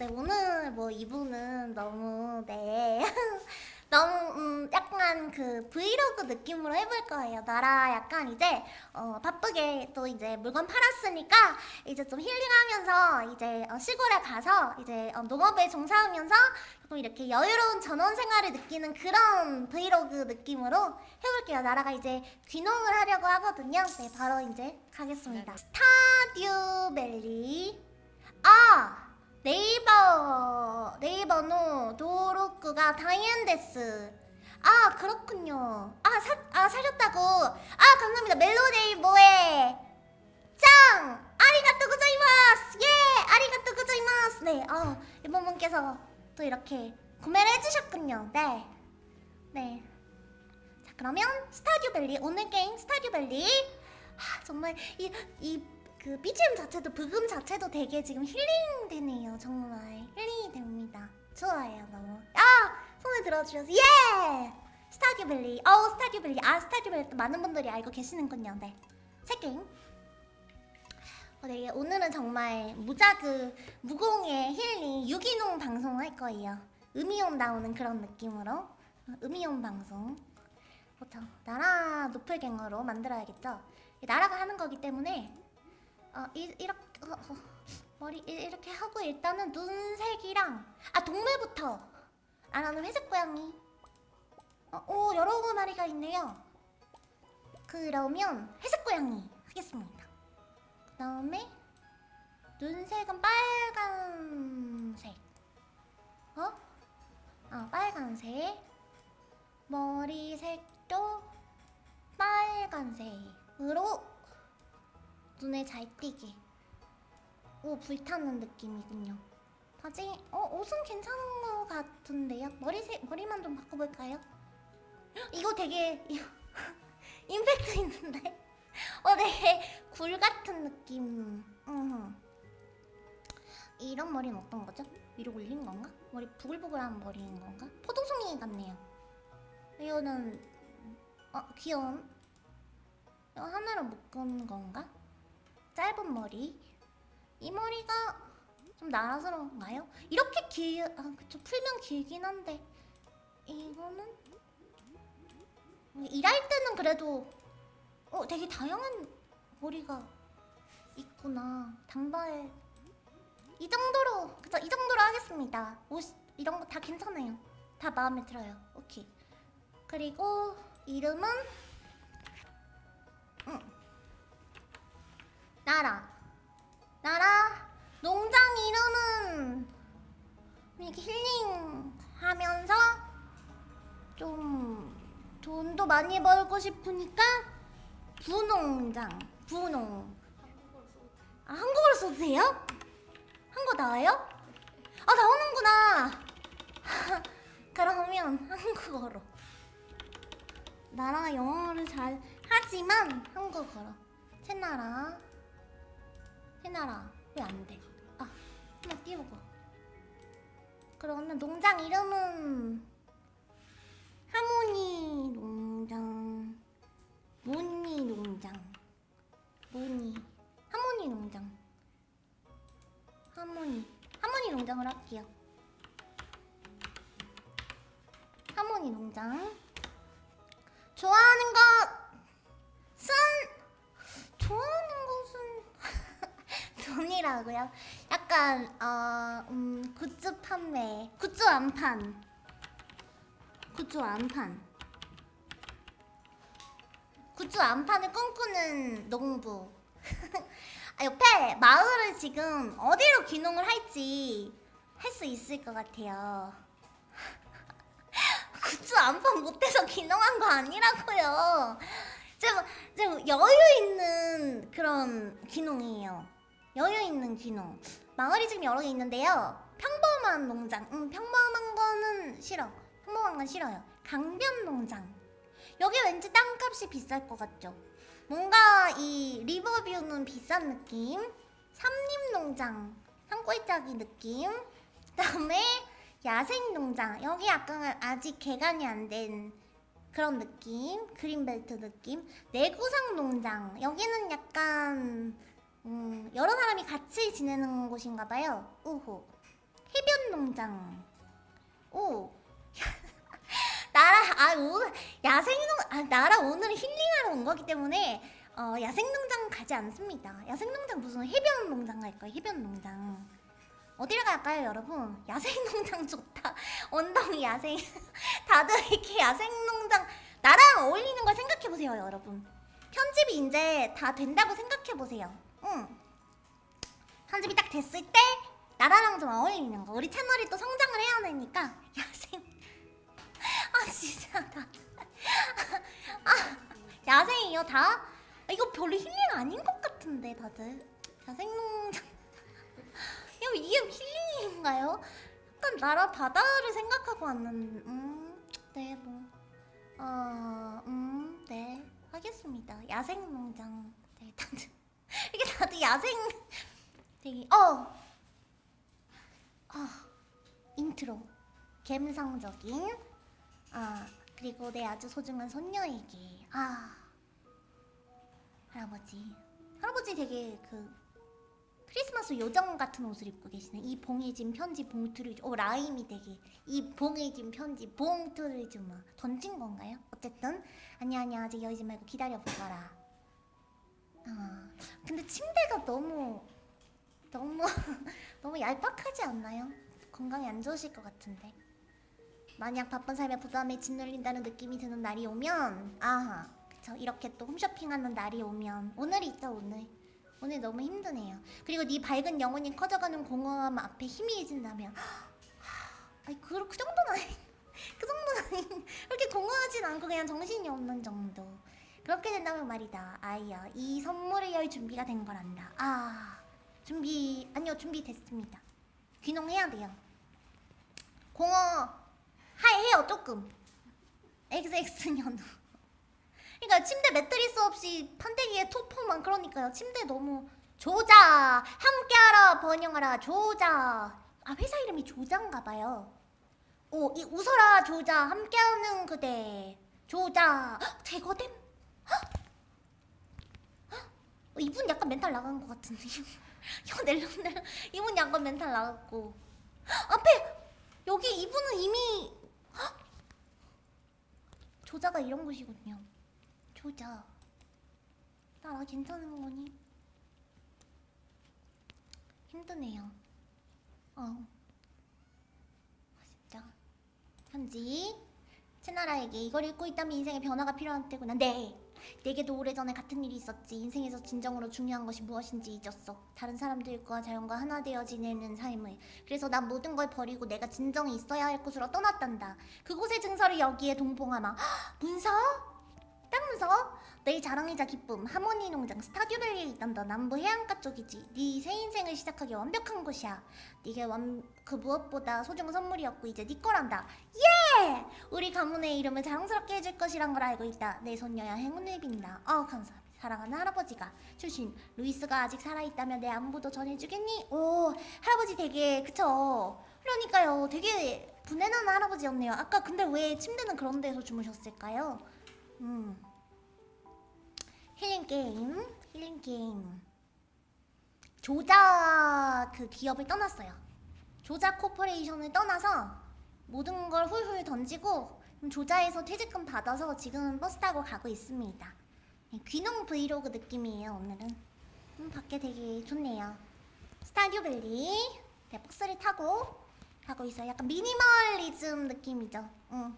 네, 오늘 뭐 이분은 너무 네 너무 음, 약간 그 브이로그 느낌으로 해볼 거예요. 나라 약간 이제 어, 바쁘게 또 이제 물건 팔았으니까 이제 좀 힐링하면서 이제 어, 시골에 가서 이제 어, 농업에 종사하면서 조금 이렇게 여유로운 전원 생활을 느끼는 그런 브이로그 느낌으로 해볼게요. 나라가 이제 귀농을 하려고 하거든요. 네, 바로 이제 가겠습니다. 스타듀 밸리 아 네이버 네이버노 도로쿠가 다이앤데스. 아 그렇군요. 아, 사, 아 사셨다고. 아 감사합니다. 멜로네이버의 짱! 아리가또 고자이마스! 예! 아리가또 고자이마스! 네아 이번 분께서 또 이렇게 구매를 해주셨군요. 네 네. 자 그러면 스타듀밸리 오늘 게임 스타듀밸리. 하, 정말 이 이 그 BGM 자체도 브금 자체도 되게 지금 힐링 되네요 정말. 힐링이 됩니다. 좋아요 너무. 아! 손을 들어주셔서 예! 스타듀밸리. 어 스타듀밸리. 아 스타듀밸리 또 많은 분들이 알고 계시는군요 네. 새게임. 어, 네, 오늘은 정말 무자극 무공해 힐링 유기농 방송을 할 거예요. 음이온 나오는 그런 느낌으로. 음이온 방송. 그렇죠. 나라 노플갱어로 만들어야겠죠? 나라가 하는 거기 때문에 어, 이, 이렇게 어, 어, 머리 이렇게 하고 일단은 눈색이랑 아 동물부터. 아 나는 회색 고양이. 어, 오 여러 마리가 있네요. 그러면 회색 고양이 하겠습니다. 그 다음에 눈색은 빨간색. 어? 아 빨간색. 머리색도 빨간색으로 눈에 잘 띄게 오 불타는 느낌이군요 바지 어 옷은 괜찮은 것 같은데요 머리색 머리만 좀 바꿔볼까요? 이거 되게 임팩트 있는데 어 되게 굴 같은 느낌 음. 이런 머리는 어떤 거죠? 위로 올린 건가? 머리 부글부글한 머리인 건가? 포도송이 같네요 이거는 어 귀여운 이거 하나로 묶은 건가? 짧은 머리. 이 머리가 좀 나라스러운가요? 이렇게 길... 아 그쵸. 풀면 길긴 한데. 이거는? 일할 때는 그래도 어 되게 다양한 머리가 있구나. 단발. 이 정도로 그쵸. 이 정도로 하겠습니다. 옷 이런 거 다 괜찮아요. 다 마음에 들어요. 오케이. 그리고 이름은? 응. 나라. 나라 농장 이름은 이렇게 힐링하면서 좀 돈도 많이 벌고 싶으니까 부농장 부농. 아 한국어로 써도 돼요? 한국어 나와요? 아 나오는구나. 그러면 한국어로. 나라가 영어를 잘 하지만 한국어로. 채나라 해놔라. 왜 안 돼? 아 한번 띄우고. 그러면 농장 이름은 하모니 농장 모니 농장 모니 하모니 농장. 하모니 하모니 농장을 할게요. 하모니 농장. 좋아하는 것은 좋아하는 것은 돈이라고요? 약간 어, 음, 굿즈 판매 굿즈 완판. 굿즈 완판. 굿즈 완판을 꿈꾸는 농부. 아, 옆에 마을을 지금 어디로 귀농을 할지 할 수 있을 것 같아요. 굿즈 완판 못해서 귀농한 거 아니라고요. 좀, 좀 여유 있는 그런 귀농이에요 여유 있는 귀농. 마을이 지금 여러 개 있는데요. 평범한 농장. 음, 평범한 거는 싫어. 평범한 건 싫어요. 강변 농장. 여기 왠지 땅값이 비쌀 것 같죠? 뭔가 이 리버뷰는 비싼 느낌? 삼림농장. 산골짜기 느낌? 그 다음에 야생농장. 여기 약간 아직 개간이 안 된 그런 느낌? 그린벨트 느낌? 내구상 농장. 여기는 약간 음, 여러 사람이 같이 지내는 곳인가 봐요 우호 해변 농장. 오. 나라 아 오늘 야생농 아 나라 오늘 힐링하러 온 거기 때문에 어 야생농장 가지 않습니다. 야생농장 무슨 해변 농장 갈 거예요. 해변 농장. 어디를 갈까요, 여러분? 야생농장 좋다. 원덩이 야생. 다들 이렇게 야생농장 나랑 어울리는 걸 생각해 보세요, 여러분. 편집이 이제 다 된다고 생각해 보세요. 응. 편집이 딱 됐을 때 나라랑 좀 어울리는 거. 우리 채널이 또 성장을 해야 되니까 야생. 아 진짜 다. 아 야생이요 다? 아, 이거 별로 힐링 아닌 것 같은데 다들. 야생농장. 이거 이게 힐링인가요? 약간 나라 바다를 생각하고 왔는. 음, 네 뭐. 어, 음, 네. 하겠습니다. 야생농장. 네, 다들. 이게 다들 야생. 되게, 어! 아, 인트로. 감성적인. 아, 그리고 내 아주 소중한 손녀에게. 아. 할아버지. 할아버지 되게 그, 크리스마스 요정 같은 옷을 입고 계시네. 이 봉해진 편지 봉투를 주- 오 라임이 되게 이 봉해진 편지 봉투를 주마 던진 건가요? 어쨌든 아니야 아니야 아직 열지 말고 기다려 보거라. 아 근데 침대가 너무 너무 너무 얄팍하지 않나요? 건강에 안 좋으실 것 같은데. 만약 바쁜 삶에 부담에 짓눌린다는 느낌이 드는 날이 오면 아하 그쵸 이렇게 또 홈쇼핑하는 날이 오면 오늘이죠 오늘 오늘 너무 힘드네요. 그리고 네 밝은 영혼이 커져가는 공허함 앞에 희미해진다면 아니 그, 그 정도는 아니 그 정도는 아니 그렇게 공허하진 않고 그냥 정신이 없는 정도 그렇게 된다면 말이다. 아이야 이 선물을 열 준비가 된 거란다. 아 준비 아니요 준비됐습니다. 귀농해야 돼요. 공허 하해요 조금. XX년우 그러니까 침대 매트리스 없이 판때기에 토퍼만 그러니까요. 침대 너무 조자 함께하라 번영하라 조자. 아 회사 이름이 조자인가 봐요. 오 이 웃어라 조자 함께하는 그대. 조자. 헉, 제거됨. 어, 이분 약간 멘탈 나간 것 같은데. 낼름낼름 이분 약간 멘탈 나갔고. 헉, 앞에 여기 이분은 이미 헉! 조자가 이런 곳이군요. 조자. 나라 괜찮은 거니? 힘드네요. 어. 아, 진짜. 현지. 채나라에게 이걸 읽고 있다면 인생의 변화가 필요한 때구나. 네 내게도 오래전에 같은 일이 있었지. 인생에서 진정으로 중요한 것이 무엇인지 잊었어. 다른 사람들과 자연과 하나 되어 지내는 삶을. 그래서 난 모든 걸 버리고 내가 진정이 있어야 할 곳으로 떠났단다. 그곳의 증서를 여기에 동봉하마. 헉, 문서? 딱 문서? 내 자랑이자 기쁨 하모니 농장 스타듀밸리에 있단다 남부 해안가 쪽이지. 네 새 인생을 시작하기 완벽한 곳이야. 네게 완, 그 무엇보다 소중한 선물이었고 이제 네 거란다. 예! 우리 가문의 이름을 자랑스럽게 해줄 것이란 걸 알고 있다. 내 손녀야 행운을 빈다. 어 감사합니다. 사랑하는 할아버지가. 출신 루이스가 아직 살아있다면 내 안부도 전해주겠니? 오 할아버지 되게 그쵸? 그러니까요. 되게 부내나는 할아버지였네요. 아까 근데 왜 침대는 그런 데서 주무셨을까요? 음 힐링 게임, 힐링 게임. 조자 그 기업을 떠났어요. 조자 corporation을 떠나서 모든 걸 훌훌 던지고 조자에서 퇴직금 받아서 지금 버스 타고 가고 있습니다. 네, 귀농 브이로그 느낌이에요 오늘은. 음, 밖에 되게 좋네요. Stardew Valley 네, 버스를 타고 가고 있어요. 약간 미니멀리즘 느낌이죠. 응,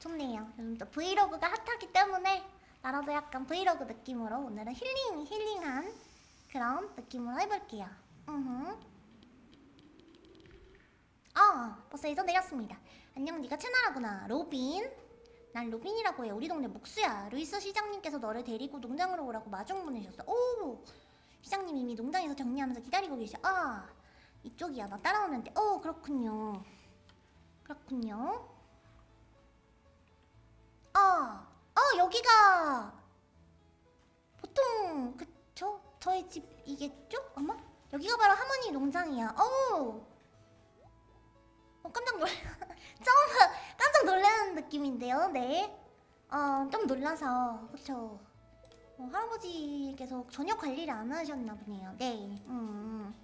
좋네요. 요즘 또 브이로그가 핫하기 때문에 나라도 약간 브이로그 느낌으로 오늘은 힐링 힐링한 그런 느낌으로 해볼게요. 으흠. 아 버스에서 내렸습니다. 안녕 네가 채나라구나 로빈. 난 로빈이라고 해. 우리 동네 목수야. 루이스 시장님께서 너를 데리고 농장으로 오라고 마중 보내셨어. 오 시장님 이미 농장에서 정리하면서 기다리고 계셔. 아 이쪽이야. 나 따라오면 돼. 오 그렇군요. 그렇군요. 아, 어 여기가 보통 그쵸? 저희 집이겠죠? 아마? 여기가 바로 하모니 농장이야. 오, 어 깜짝 놀, 처음 깜짝 놀라는 느낌인데요. 네, 어좀 놀라서 그쵸? 어, 할아버지께서 전혀 관리를 안 하셨나 보네요. 네, 음. 음.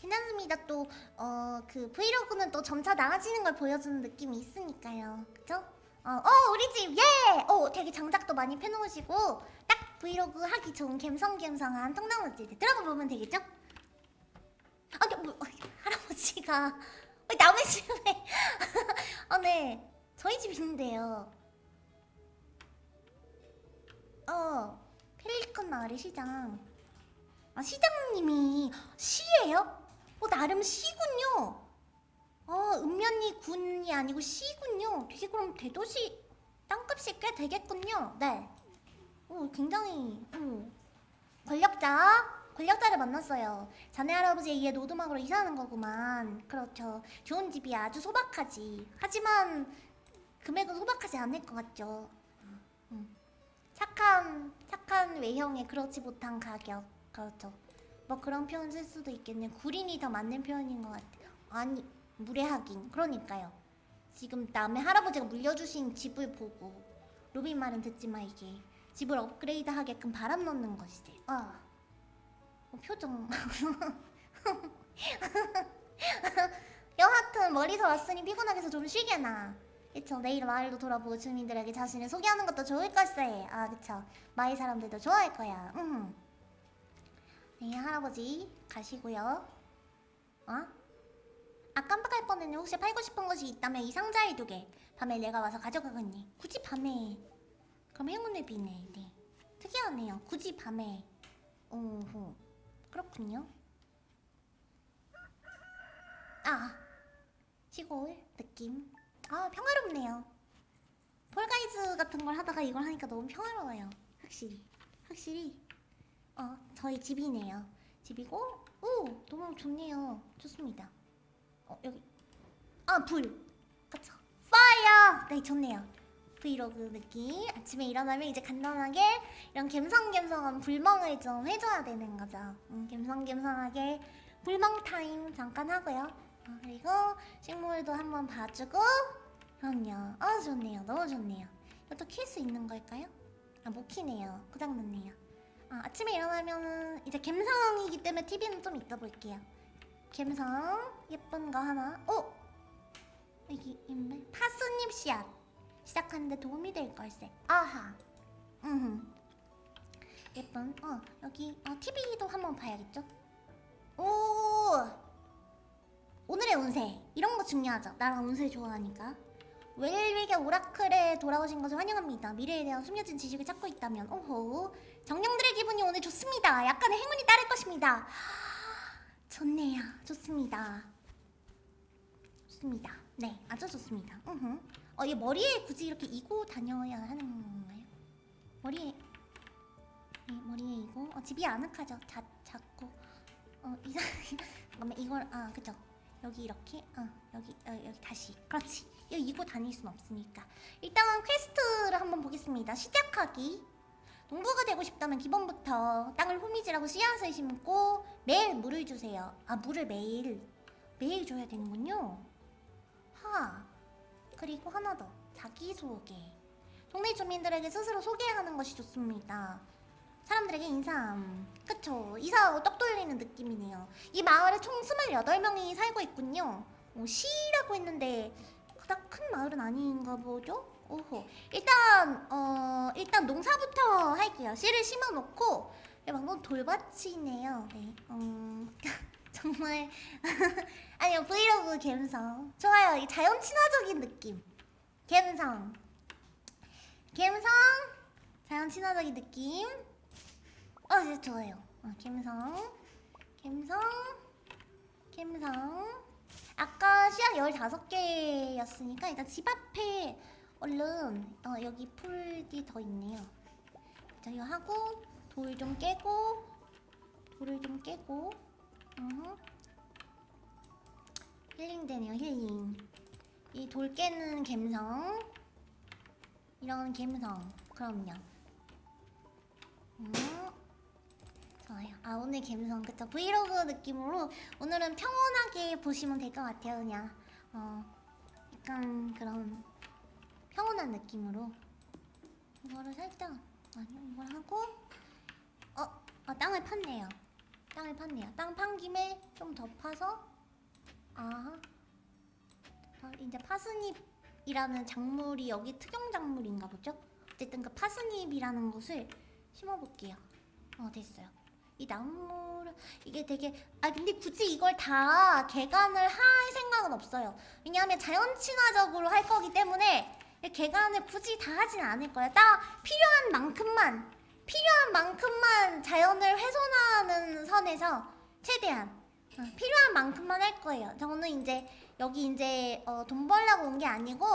괜찮습니다. 또어그 브이로그는 또 점차 나아지는 걸 보여주는 느낌이 있으니까요. 그죠? 어, 어 우리 집 예! 어 되게 장작도 많이 펴놓으시고 딱 브이로그 하기 좋은 갬성갬성한 통나무집 들어가 보면 되겠죠? 아니 뭐 어, 할아버지가 왜 남의 집에 아 네 저희 집 있는데요. 어 펠리컨 마을의 시장 아 시장님이 시예요? 어 나름 시군요. 어 읍면이 군이 아니고 시군요. 되게 그럼 대도시 땅값이 꽤 되겠군요. 네. 오 굉장히 음, 권력자 권력자를 만났어요. 자네 할아버지에 의해 노드막으로 이사하는 거구만. 그렇죠. 좋은 집이야. 아주 소박하지. 하지만 금액은 소박하지 않을 것 같죠. 음. 착한 착한 외형에 그렇지 못한 가격. 그렇죠. 뭐 그런 표현 쓸 수도 있겠네. 구린이 더 맞는 표현인 것 같아요. 아니 무례하긴. 그러니까요. 지금 남의 할아버지가 물려주신 집을 보고 로빈 말은 듣지 마 이게 집을 업그레이드 하게끔 바람 넣는 것이지. 아. 어, 표정. 여하튼 멀리서 왔으니 피곤하게서 좀 쉬게나. 그쵸 내일 마을도 돌아보고 주민들에게 자신을 소개하는 것도 좋을 걸세. 아 그쵸 마을 사람들도 좋아할 거야. 음. 네 할아버지 가시고요. 어? 아 깜빡할 뻔했네. 혹시 팔고 싶은 것이 있다면 이 상자에 두게. 밤에 내가 와서 가져가겠니. 굳이 밤에. 그럼 행운을 비네. 네. 특이하네요. 굳이 밤에. 오호. 그렇군요. 아 시골 느낌. 아 평화롭네요. 폴가이즈 같은 걸 하다가 이걸 하니까 너무 평화로워요. 확실히 확실히 어 저희 집이네요. 집이고 오 너무 좋네요. 좋습니다. 어 여기 아 불. 그쵸. fire. 네 좋네요. 브이로그 느낌. 아침에 일어나면 이제 간단하게 이런 갬성갬성한 불멍을 좀 해줘야 되는 거죠. 음, 갬성갬성하게 불멍 타임 잠깐 하고요. 어, 그리고 식물도 한번 봐주고 그럼요. 아 좋네요. 너무 좋네요. 이것도 킬 수 있는 걸까요? 아못 키네요. 고장났네요. 아, 아침에 일어나면 이제 갬성이기 때문에 TV는 좀 이따 볼게요. 갬성 예쁜 거 하나. 어? 여기 있네. 파스잎 씨앗 시작하는데 도움이 될 걸세. 아하. 음. 예쁜. 어 여기 어, TV도 한번 봐야겠죠? 오. 오늘의 운세 이런 거 중요하죠. 나랑 운세 좋아하니까. 웰릭의 오라클에 돌아오신 것을 환영합니다. 미래에 대한 숨겨진 지식을 찾고 있다면 오호 정령들의 기분이 오늘 좋습니다. 약간의 행운이 따를 것입니다. 좋네요. 좋습니다. 좋습니다. 네, 아주 좋습니다. 으흠. 어, 이 머리에 굳이 이렇게 이고 다녀야 하는 건가요? 머리에 네, 머리에 이고 어, 집이 아늑하죠. 자, 작고 어 이상 잠깐만 이걸 아 그죠 여기 이렇게 어 여기 어, 여기 다시 그렇지 이거 이고 다닐 순 없으니까 일단 퀘스트를 한번 보겠습니다. 시작하기 농부가 되고 싶다면 기본부터 땅을 호미질하고 씨앗을 심고 매일 물을 주세요. 아 물을 매일 매일 줘야 되는군요. 하 그리고 하나 더 자기소개 동네 주민들에게 스스로 소개하는 것이 좋습니다. 사람들에게 인사함 그쵸 이사하고 떡 돌리는 느낌이네요. 이 마을에 총 28명이 살고 있군요. 어, 시라고 했는데 그닥 큰 마을은 아닌가 보죠? 오호 일단 어 일단 농사부터 할게요. 씨를 심어놓고 네, 방금 돌밭이네요. 네. 음, 정말 아니요 브이로그 갬성 좋아요. 이 자연 친화적인 느낌. 갬성 갬성 자연 친화적인 느낌. 어, 네, 좋아요. 어, 갬성 갬성 갬성 아까 씨앗 15개였으니까 일단 집 앞에 얼른 어, 여기 풀이 더 있네요 자 이거 하고 돌 좀 깨고 돌을 좀 깨고 어허. 힐링 되네요 힐링. 이 돌 깨는 갬성. 이런 갬성. 그럼요. 음. 좋아요. 아 오늘 갬성. 그쵸? 브이로그 느낌으로 오늘은 평온하게 보시면 될 것 같아요 그냥. 어 약간 그런 평온한 느낌으로. 이거를 살짝 아니 이걸 하고 어, 어 땅을 팠네요 땅을 팠네요. 땅 판 김에 좀 더 파서 아 어, 이제 파스닙이라는 작물이 여기 특용 작물인가 보죠? 어쨌든 그 파스닙이라는 것을 심어볼게요. 어 됐어요. 이 나무를 이게 되게 아 근데 굳이 이걸 다 개간을 할 생각은 없어요. 왜냐하면 자연 친화적으로 할 거기 때문에 개간을 굳이 다 하진 않을 거예요. 딱 필요한 만큼만 필요한 만큼만 자연을 훼손하는 선에서 최대한 어, 필요한 만큼만 할 거예요. 저는 이제 여기 이제 어, 돈 벌려고 온 게 아니고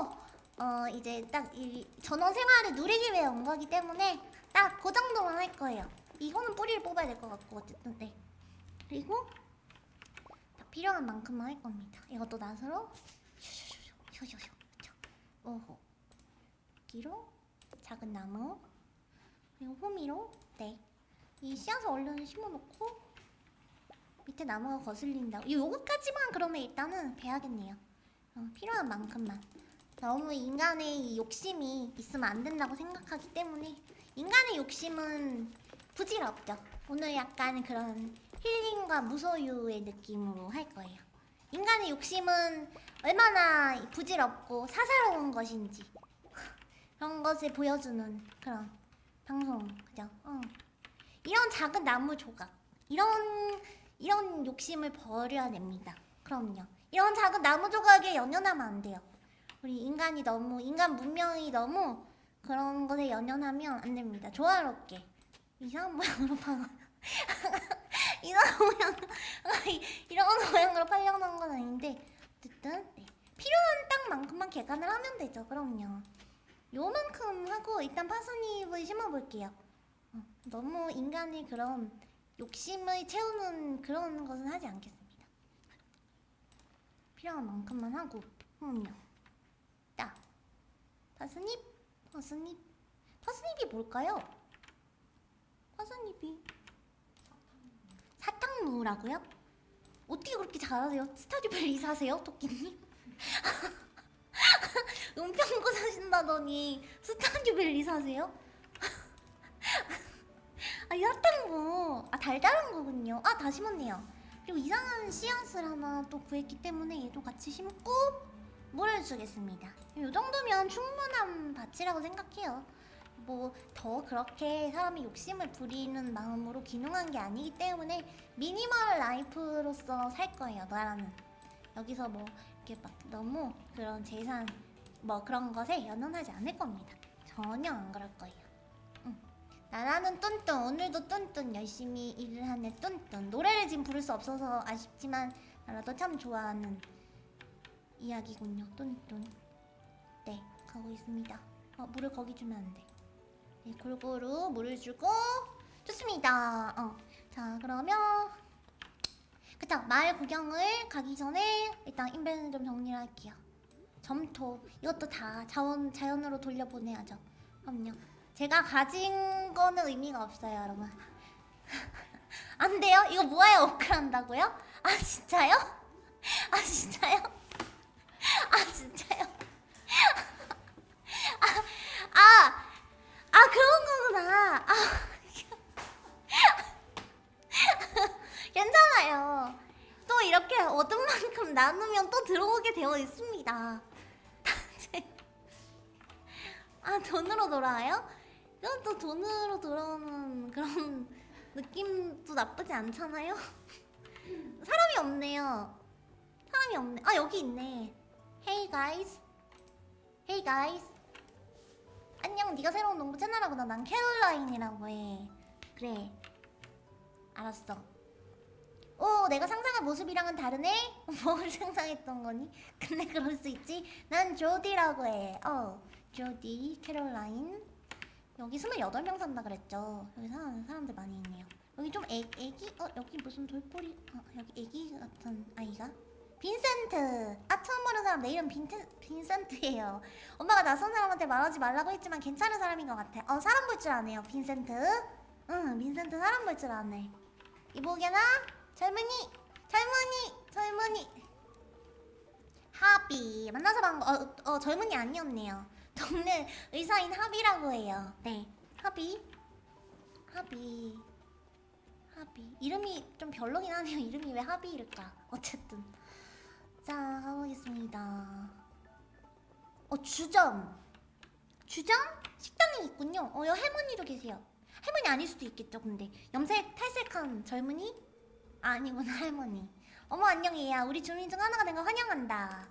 어 이제 딱 이 전원 생활을 누리기 위해 온 거기 때문에 딱 그 정도만 할 거예요. 이거는 뿌리를 뽑아야 될 것 같고 어쨌든 네. 그리고 딱 필요한 만큼만 할 겁니다. 이것도 낫으로 쇼쇼쇼쇼쇼쇼 오호 여기로 작은 나무 그리고 호미로? 네 이 씨앗을 얼른 심어놓고 밑에 나무가 거슬린다고 요거까지만 그러면 일단은 배야겠네요. 어, 필요한 만큼만. 너무 인간의 이 욕심이 있으면 안 된다고 생각하기 때문에 인간의 욕심은 부질없죠. 오늘 약간 그런 힐링과 무소유의 느낌으로 할 거예요. 인간의 욕심은 얼마나 부질없고 사사로운 것인지 그런 것을 보여주는 그런 방송 그죠? 어. 이런 작은 나무 조각 이런 이런 욕심을 버려야 됩니다. 그럼요. 이런 작은 나무 조각에 연연하면 안 돼요. 우리 인간이 너무 인간 문명이 너무 그런 것에 연연하면 안 됩니다. 조화롭게 이상한 모양으로 파 이상한 모양 이런 모양으로 팔려는 건 아닌데 어쨌든 네. 필요한 땅만큼만 개간을 하면 되죠. 그럼요. 요만큼 하고 일단 파스닙을 심어볼게요. 어, 너무 인간의 그런 욕심을 채우는 그런 것은 하지 않겠습니다. 필요한 만큼만 하고 음요. 딱 파스닙, 파스닙, 파스닙이 뭘까요? 파스닙이 사탕무라고요? 어떻게 그렇게 잘하세요? Stardew Valley 사세요, 토끼님? 은평구 사신다더니 Stardew Valley 사세요? 아, 이 사탕무 아 달달한 거군요. 아 다 심었네요. 그리고 이상한 씨앗을 하나 또 구했기 때문에 얘도 같이 심고 물을 주겠습니다. 이 정도면 충분한 밭이라고 생각해요. 뭐 더 그렇게 사람이 욕심을 부리는 마음으로 기능한 게 아니기 때문에 미니멀 라이프로서 살 거예요. 나라는 여기서 뭐 이렇게 막 너무 그런 재산 뭐 그런 것에 연연하지 않을 겁니다. 전혀 안 그럴 거예요. 응. 나라는 뚠뚠 오늘도 뚠뚠 열심히 일을 하는 뚠뚠 노래를 지금 부를 수 없어서 아쉽지만 나라도 참 좋아하는 이야기군요. 뚠뚠 네 가고 있습니다. 어, 물을 거기 주면 안 돼. 네, 골고루 물을 주고 좋습니다. 어. 자 그러면 그쵸 마을 구경을 가기 전에 일단 인벤을 좀 정리를 할게요. 점토 이것도 다 자원 자연으로 돌려보내야죠. 그럼요. 제가 가진 거는 의미가 없어요, 여러분. 안 돼요? 이거 모아야 업글한다고요? 아 진짜요? 아 진짜요? 아 진짜요? 아, 아, 아 그런 거구나. 아, 괜찮아요. 또 이렇게 얻은 만큼 나누면 또 들어오게 되어 있습니다. 아 돈으로 돌아와요? 이건 또 돈으로 돌아오는 그런 느낌도 나쁘지 않잖아요? 사람이 없네요. 사람이 없네. 아 여기 있네. Hey guys. Hey. 안녕. 네가 새로운 농부 채널하구나. 난 캐롤라인이라고 해. 그래. 알았어. 오, 내가 상상한 모습이랑은 다르네? 뭘 상상했던 거니? 근데 그럴 수 있지. 난 조디라고 해. 어, 조디, 캐롤라인. 여기 28명 산다 그랬죠. 여기 사는 사람들 많이 있네요. 여기 좀 애, 애기? 어, 여기 무슨 돌뿌리? 어, 여기 애기 같은 아이가? 빈센트! 아, 처음 보는 사람 내 이름 빈트, 빈센트예요. 엄마가 낯선 사람한테 말하지 말라고 했지만 괜찮은 사람인 것 같아. 어, 사람 볼 줄 아네요, 빈센트. 응, 빈센트 사람 볼 줄 아네. 이보게나? 젊은이! 젊은이! 젊은이! 하비. 만나서 반가, 어, 어, 젊은이 아니었네요. 동네 의사인 하비라고 해요. 네. 하비. 하비. 하비 이름이 좀 별로긴 하네요 이름이 왜 하비일까 어쨌든 자 가보겠습니다 어 주점 주점? 식당이 있군요 어 여기 할머니도 계세요 할머니 아닐 수도 있겠죠 근데 염색 탈색한 젊은이? 아, 아니구나 할머니. 어머 안녕이야. 우리 주민 중 하나가 된 걸 환영한다.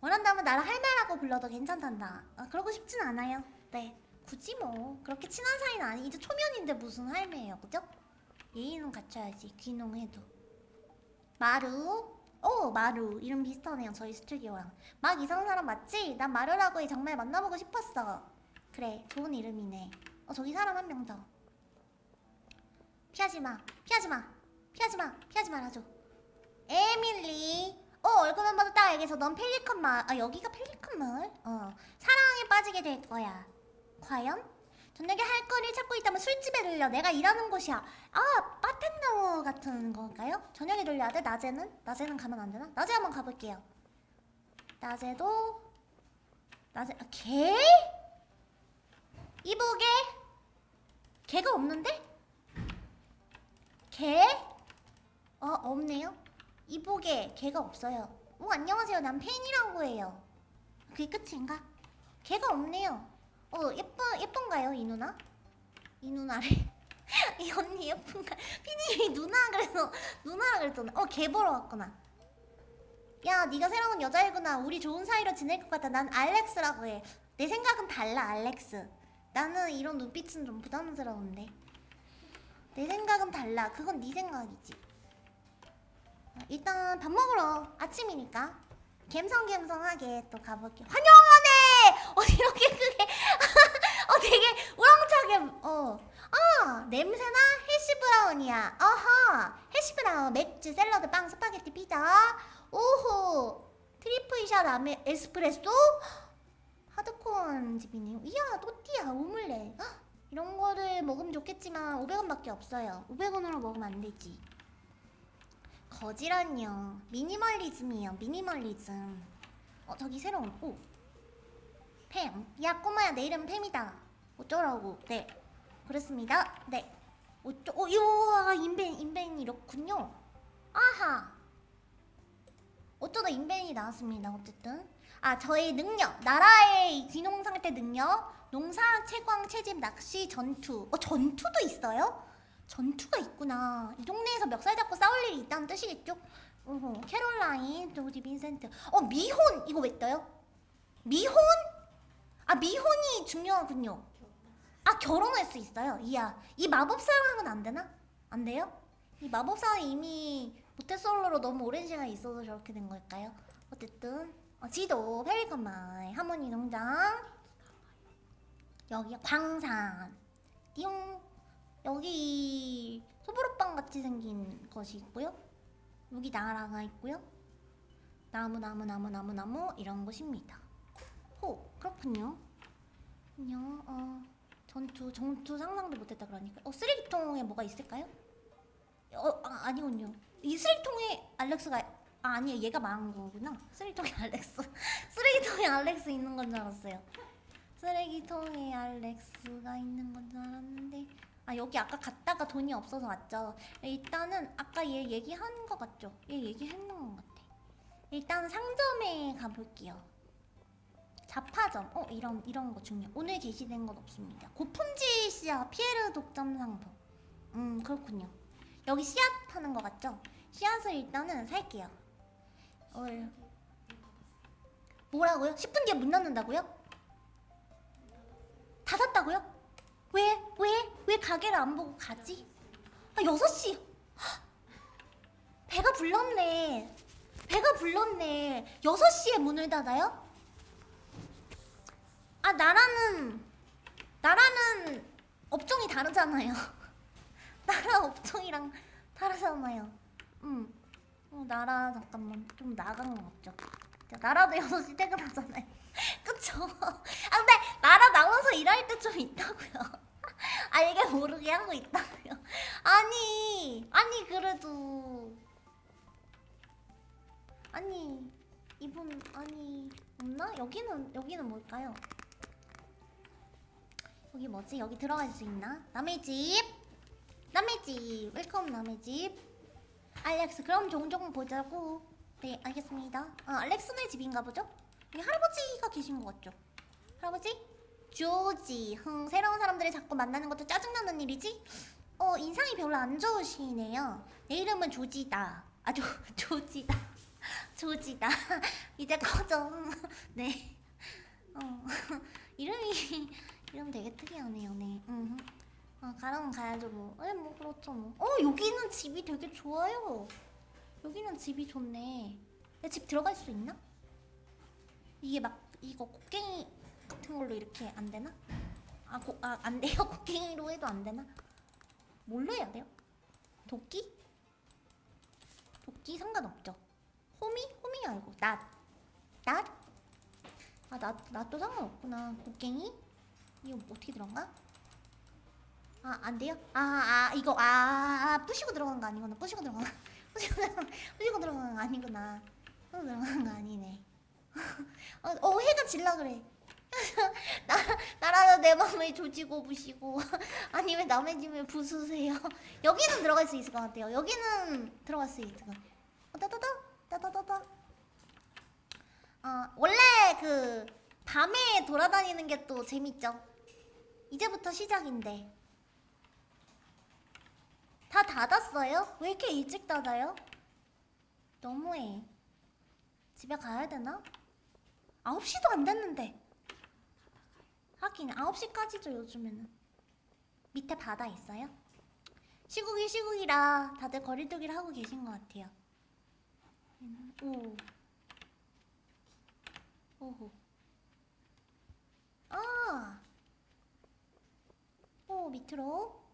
원한다면 나를 할매라고 불러도 괜찮단다. 아, 그러고 싶진 않아요. 네 굳이 뭐. 그렇게 친한 사이는 아니 이제 초면인데 무슨 할매예요 그죠? 예의는 갖춰야지 귀농해도. 마루. 오 마루. 이름 비슷하네요 저희 스튜디오랑. 막 이상한 사람 맞지? 난 마루라고 해. 정말 만나보고 싶었어. 그래 좋은 이름이네. 어 저기 사람 한 명더. 피하지마. 피하지마 피하지마 피하지 말아줘 에밀리 어 얼굴만 봐도 딱 알겠어 넌 펠리컨 마을 아 여기가 펠리컨 마을? 어 사랑에 빠지게 될 거야 과연? 저녁에 할 거리를 찾고 있다면 술집에 들려 내가 일하는 곳이야 아 바텐더 같은 건가요? 저녁에 들려야 돼? 낮에는? 낮에는 가면 안 되나? 낮에 한번 가볼게요 낮에도 낮에 아, 개? 이보게 개가 없는데? 개? 어 없네요. 이보게 개가 없어요. 오 안녕하세요. 난 팬이라고 해요. 그게 끝인가? 개가 없네요. 어 예쁜 예쁜가요 이 누나? 이 누나래 이 언니 예쁜가? 피님이 누나 그래서 누나라 그랬잖아. 어개 보러 왔구나. 야 네가 새로운 여자이구나. 우리 좋은 사이로 지낼 것 같아. 난 알렉스라고 해 내 생각은 달라 알렉스. 나는 이런 눈빛은 좀 부담스러운데. 내 생각은 달라. 그건 네 생각이지. 어, 일단 밥 먹으러 아침이니까 갬성갬성하게 또 가볼게. 환영하네! 어 이렇게 크게. 어 되게 우렁차게. 어아 냄새나 해시브라운이야. 어허. 해시브라운 맥주 샐러드 빵 스파게티 피자. 오호. triple shot 아메 에스프레소? 하드코어한 집이네요 이야 또띠야. 오믈렛. 헉, 이런 거를 먹으면 좋겠지만 500원밖에 없어요. 500원으로 먹으면 안 되지 거지잖아요. 미니멀리즘이에요 미니멀리즘. 어 저기 새로운 오. 팸. 야 꼬마야 내 이름 팸이다. 어쩌라고. 네. 그렇습니다. 네. 어쩌 어 이와 인벤 인벤이 이렇군요. 아하. 어쩌다 인벤이 나왔습니다 어쨌든. 아 저의 능력. 나라의 귀농 상태 능력. 농사 채광 채집 낚시 전투. 어 전투도 있어요? 전투가 있구나. 이 동네에서 멱살 잡고 싸울 일이 있다는 뜻이겠죠? 어허, 캐롤라인, 조지 빈센트. 어, 미혼! 이거 왜 떠요? 미혼? 아, 미혼이 중요하군요. 아, 결혼할 수 있어요. 이야. 이 마법사랑은 안 되나? 안 돼요? 이 마법사는 이미 모태솔로로 너무 오랜 시간 있어서 저렇게 된 걸까요? 어쨌든 어, 지도, 페리컨마을, 하모니 농장 여기 광산 띠용 여기 소보루빵 같이 생긴 것이 있고요. 여기 나라가 있고요. 나무 나무 나무 나무 나무 이런 것입니다. 호 그렇군요. 안녕 어 전투 전투 상상도 못했다 그러니까 어 쓰레기통에 뭐가 있을까요? 어 아, 아니군요. 이 쓰레기통에 알렉스가 아 아니에요 얘가 망한 거구나. 쓰레기통에 알렉스 쓰레기통에 알렉스 있는 건 줄 알았어요. 쓰레기통에 알렉스가 있는 건 줄 알았는데 아 여기 아까 갔다가 돈이 없어서 왔죠 일단은 아까 얘 얘기한 거 같죠? 얘 얘기했는 것 같아 일단 상점에 가볼게요 자파점 어 이런 이런 거 중요 오늘 게시된 건 없습니다 고품질 씨앗 피에르 독점 상품 음 그렇군요 여기 씨앗 파는 거 같죠? 씨앗을 일단은 살게요 어, 뭐라고요? 10분 뒤에 문 닫는다고요? 닫았다고요? 왜? 왜? 왜 가게를 안 보고 가지? 아 6시 배가 불렀네 배가 불렀네 6시에 문을 닫아요? 아 나라는 나라는 업종이 다르잖아요 나라 업종이랑 다르잖아요 음 어, 나라 잠깐만 좀 나간 것 같죠 나라도 6시 퇴근하잖아요 그쵸? 아 근데 나라 나와서 일할 때 좀 있다고요 아 이게 모르게 하고 있다고요 아니 아니 그래도 아니 이분 아니 없나? 여기는 여기는 뭘까요? 여기 뭐지? 여기 들어갈 수 있나? 남의 집 남의 집 welcome 남의 집 알렉스 그럼 종종 보자고 네 알겠습니다 아 알렉스네 집인가 보죠? 여기 할아버지가 계신 것 같죠? 할아버지? 조지 흥 새로운 사람들을 자꾸 만나는 것도 짜증나는 일이지? 어 인상이 별로 안 좋으시네요 내 이름은 조지다 아 조 조지다 조지다 이제 꺼져 네 어, 이름이 이름 되게 특이하네요 네 음. 아 가라면 가야죠 뭐. 에, 뭐 그렇죠 뭐. 어 여기는 집이 되게 좋아요. 여기는 집이 좋네. 내 집 들어갈 수 있나? 이게 막 이거 곡괭이 같은 걸로 이렇게 안 되나? 아, 고, 아, 안 돼요? 곡괭이로 해도 안 되나? 뭘로 해야 돼요? 도끼? 도끼 상관없죠. 호미? 호미 아니고 낫. 낫? 아, 낫, 낫도 상관없구나. 곡괭이? 이거 어떻게 들어가? 아, 안 돼요? 아, 아, 이거, 아, 아, 부시고 들어간 거 아니구나. 부시고 들어간, 부시고 들어간 거 아니구나. 부시고 들어간 거 아니네. 어, 어, 해가 질라 그래. 나, 나라는 내 맘을 조지고 부시고. 아니면 남의 집을 부수세요. 여기는 들어갈 수 있을 것 같아요. 여기는 들어갈 수 있을 것 같아요. 어, 따다다, 따다다다. 어, 원래 그, 밤에 돌아다니는 게 또 재밌죠. 이제부터 시작인데. 다 닫았어요? 왜 이렇게 일찍 닫아요? 너무해. 집에 가야 되나? 9시도 안 됐는데. 하긴 9시까지죠 요즘에는. 밑에 바다 있어요? 시국이 시국이라 다들 거리두기를 하고 계신 것 같아요. 오. 오호. 아. 오 밑으로.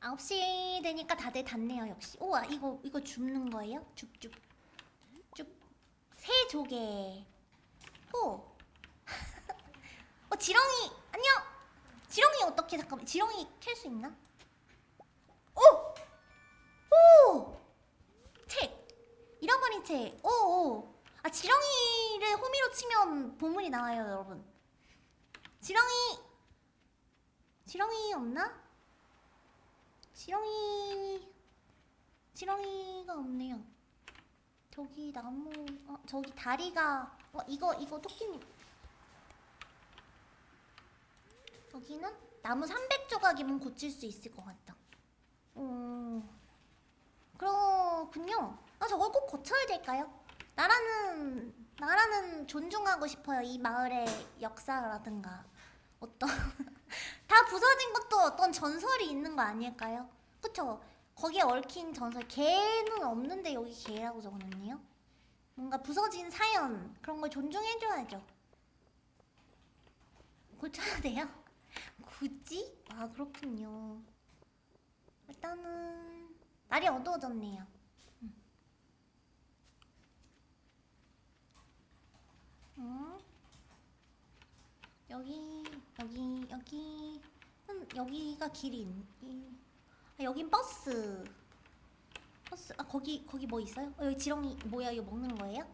9시 되니까 다들 닫네요 역시 우와 이거 이거 줍는 거예요? 줍줍 줍새 조개 오 어, 지렁이 안녕 지렁이 어떻게 잠깐만 지렁이 캘 수 있나? 오! 오! 책 잃어버린 책 오오 아 지렁이를 호미로 치면 보물이 나와요 여러분 지렁이 지렁이 없나? 지렁이 지렁이가 없네요. 저기 나무 어 저기 다리가 어 이거 이거 토끼님 여기는 나무 300조각이면 고칠 수 있을 것 같다. 어 그렇군요. 아 저걸 꼭 고쳐야 될까요? 나라는 나라는 존중하고 싶어요. 이 마을의 역사라든가 어떤 다 부서진 것도 어떤 전설이 있는 거 아닐까요? 그쵸? 거기에 얽힌 전설 개는 없는데 여기 개라고 적어놨네요 뭔가 부서진 사연 그런 걸 존중해줘야죠 고쳐야 돼요? 굳이? 아 그렇군요 일단은 날이 어두워졌네요 음. 음. 여기 여기 여기 음, 여기가 길이 있, 아, 여긴 버스 버스 아 거기 거기 뭐 있어요? 어, 여기 지렁이 뭐야 이거 먹는 거예요?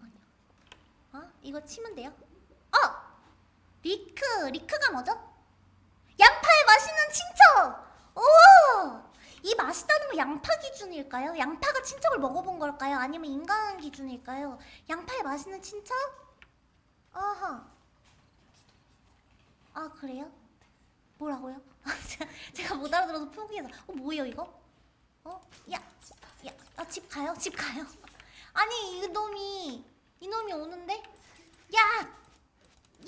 아니야 아 이거 치면 돼요? 어! 리크 리크가 뭐죠? 양파의 맛있는 친척! 오! 이 맛있다는 거 양파 기준일까요? 양파가 친척을 먹어본 걸까요? 아니면 인간 기준일까요? 양파의 맛있는 친척? 아하 아 그래요? 뭐라고요? 제가 못 알아들어서 포기해서 어 뭐예요 이거? 어? 야! 야! 아, 집 가요? 집 가요? 아니 이놈이 이놈이 오는데? 야!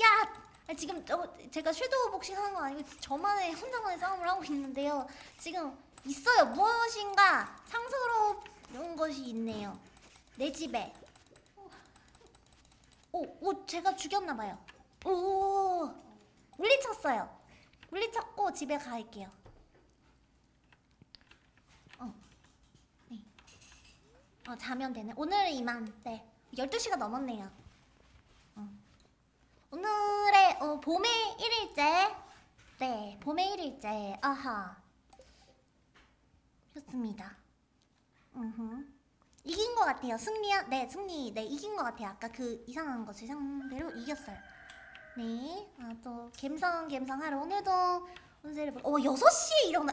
야! 아, 지금 저, 제가 섀도우 복싱 하는 거 아니고 저만의 혼자만의 싸움을 하고 있는데요 지금 있어요 무엇인가 상스러운 것이 있네요 내 집에 오! 오! 제가 죽였나봐요 오! 물리쳤어요. 물리쳤고 집에 갈게요. 어. 네. 어, 자면 되네. 오늘은 이만. 네. 12시가 넘었네요. 어. 오늘의 어, 봄의 1일째. 네. 봄의 1일째. 아하. 좋습니다. 음흠. 이긴 것 같아요. 승리야? 네, 승리. 네, 이긴 것 같아요. 아까 그 이상한 것을 상대로 이겼어요. 네, 아, 또 갬성 갬성 하러 오늘도 운세를 볼. 어 6시에 일어나.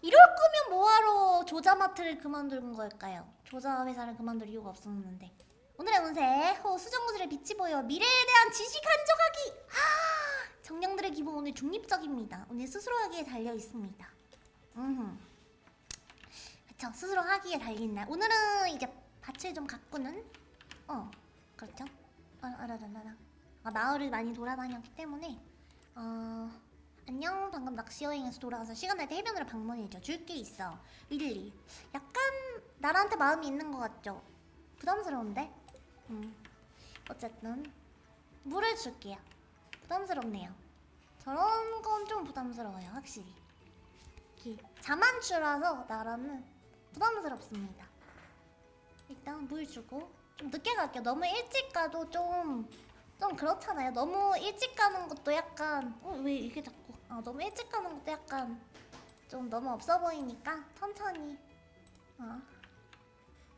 이럴 거면 뭐하러 조자마트를 그만둔 걸까요? 조자 회사를 그만둘 이유가 없었는데. 오늘의 운세. 호 수정구슬의 빛이 보여. 미래에 대한 지식 한정하기. 아, 정령들의 기본 오늘 중립적입니다. 오늘 스스로 하기에 달려 있습니다. 음. 그쵸 스스로 하기에 달린 날. 오늘은 이제 밭을 좀 가꾸는. 어 그렇죠. 아, 알아라라라. 아, 마을을 많이 돌아다녔기 때문에 어 안녕 방금 낚시 여행에서 돌아와서 시간 날 때 해변으로 방문해줘 줄 게 있어 릴리 약간 나한테 마음이 있는 것 같죠 부담스러운데 음. 어쨌든 물을 줄게요. 부담스럽네요. 저런 건 좀 부담스러워요 확실히. 자만추라서 나라는 부담스럽습니다. 일단 물 주고 좀 늦게 갈게요. 너무 일찍 가도 좀좀 그렇잖아요. 너무 일찍 가는 것도 약간 어 왜 이게 자꾸? 아 너무 일찍 가는 것도 약간 좀 너무 없어 보이니까 천천히. 어,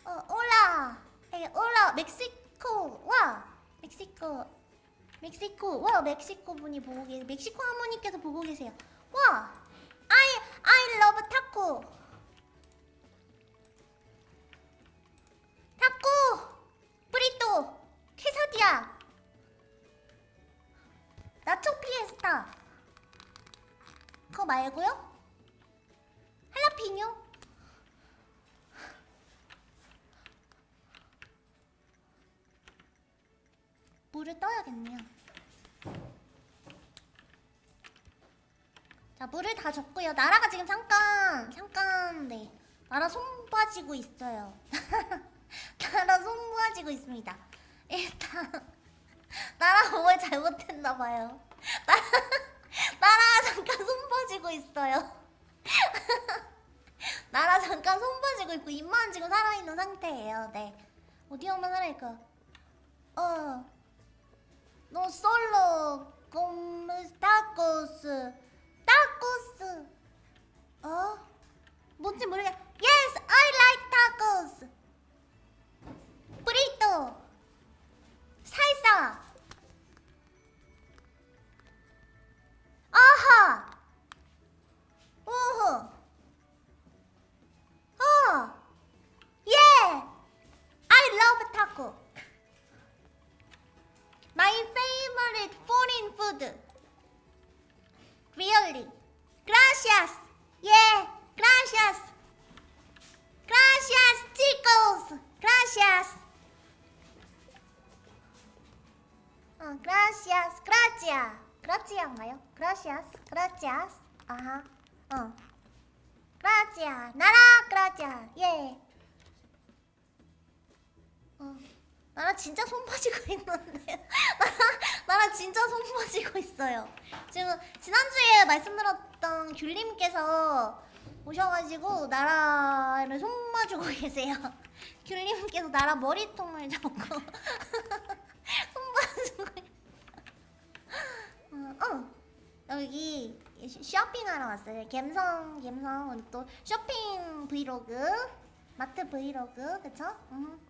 어 올라! 에 올라 멕시코 와 멕시코 멕시코 와 멕시코 분이 보고 계세요. 멕시코 할머니께서 보고 계세요. 와 I I love 타코 타코 브리또 케사디아 나초 피에스타 그거 말고요? 할라피뇨? 물을 떠야겠네요 자 물을 다 줬고요 나라가 지금 잠깐 잠깐 네 나라 손 빠지고 있어요 나라 손 빠지고 있습니다 일단 나라가 뭘 잘못했나봐요. 나라, 나라 잠깐 손 빠지고 있어요. 나라 잠깐 손 빠지고 있고 입만 지금 살아있는 상태예요. 네. 어디 엄마 살아있까? 어. No solo como tacos. tacos. 어? 뭔지 모르겠. Yes, I like tacos. burrito. 살사. 아하. 오호. 어. 예. I love taco. My favorite foreign food. Really. Gracias. Yeah. Gracias. Gracias, chicos. Gracias. 어, gracias, gracias, gracias인가요? gracias, gracias. 아하, 어, gracias, 나라, gracias, 예. 어, 나라 진짜 손 빠지고 있는데, 나라, 나라 진짜 손 빠지고 있어요. 지금 지난주에 말씀드렸던 귤님께서 오셔가지고 나라를 손 봐주고 계세요. 귤님께서 나라 머리통을 잡고. 어, 어. 여기 쇼핑하러 왔어요. 갬성, 갬성. 또 쇼핑 브이로그, 마트 브이로그, 그쵸? 음.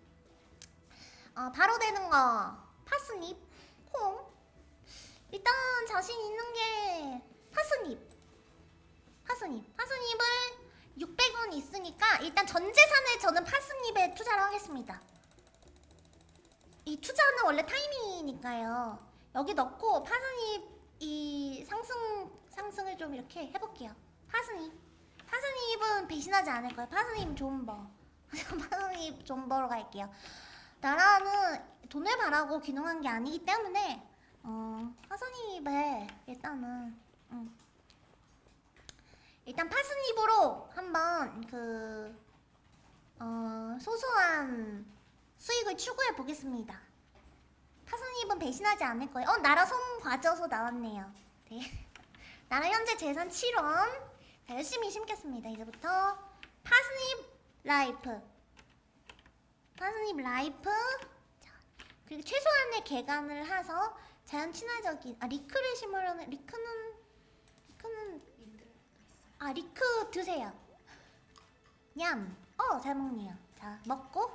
어, 바로 되는 거. 파스닙, 콩. 일단 자신 있는 게 파스닙. 파스닙. 파스닙을 600원 있으니까 일단 전 재산을 저는 파스닙에 투자를 하겠습니다. 이 투자는 원래 타이밍이니까요. 여기 넣고 파스잎 이 상승 상승을 좀 이렇게 해볼게요. 파스잎. 파스잎은 배신하지 않을 거예요. 파스잎 좋은 버. 파스잎 좋은 버로 갈게요. 나라는 돈을 바라고 귀농한 게 아니기 때문에 어, 파스잎에 일단은 음. 일단 파스잎으로 한번 그 어, 소소한 수익을 추구해 보겠습니다. 파스닙은 배신하지 않을 거예요. 어, 나라 손 과져서 나왔네요. 네. 나라 현재 재산 7원. 자, 열심히 심겠습니다. 이제부터 파스닙 life. 파스닙 life. 자, 그리고 최소한의 개간을 해서 자연 친화적인 아 리크를 심으려는 리크는 리크는 아 leek 드세요. 냠. 어, 잘 먹네요. 자, 먹고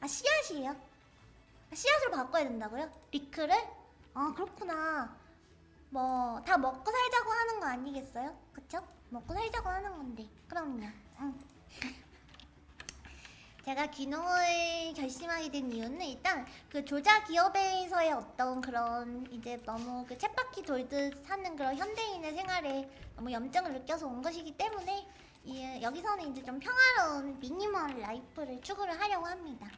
아 씨앗이에요. 아, 씨앗으로 바꿔야 된다고요? leek를? 아 그렇구나 뭐 다 먹고 살자고 하는 거 아니겠어요? 그쵸? 먹고 살자고 하는 건데 그럼요 응. 제가 귀농을 결심하게 된 이유는 일단 그 조자 기업에서의 어떤 그런 이제 너무 그 쳇바퀴 돌듯 사는 그런 현대인의 생활에 너무 염증을 느껴서 온 것이기 때문에 이, 여기서는 이제 좀 평화로운 minimal life를 추구를 하려고 합니다.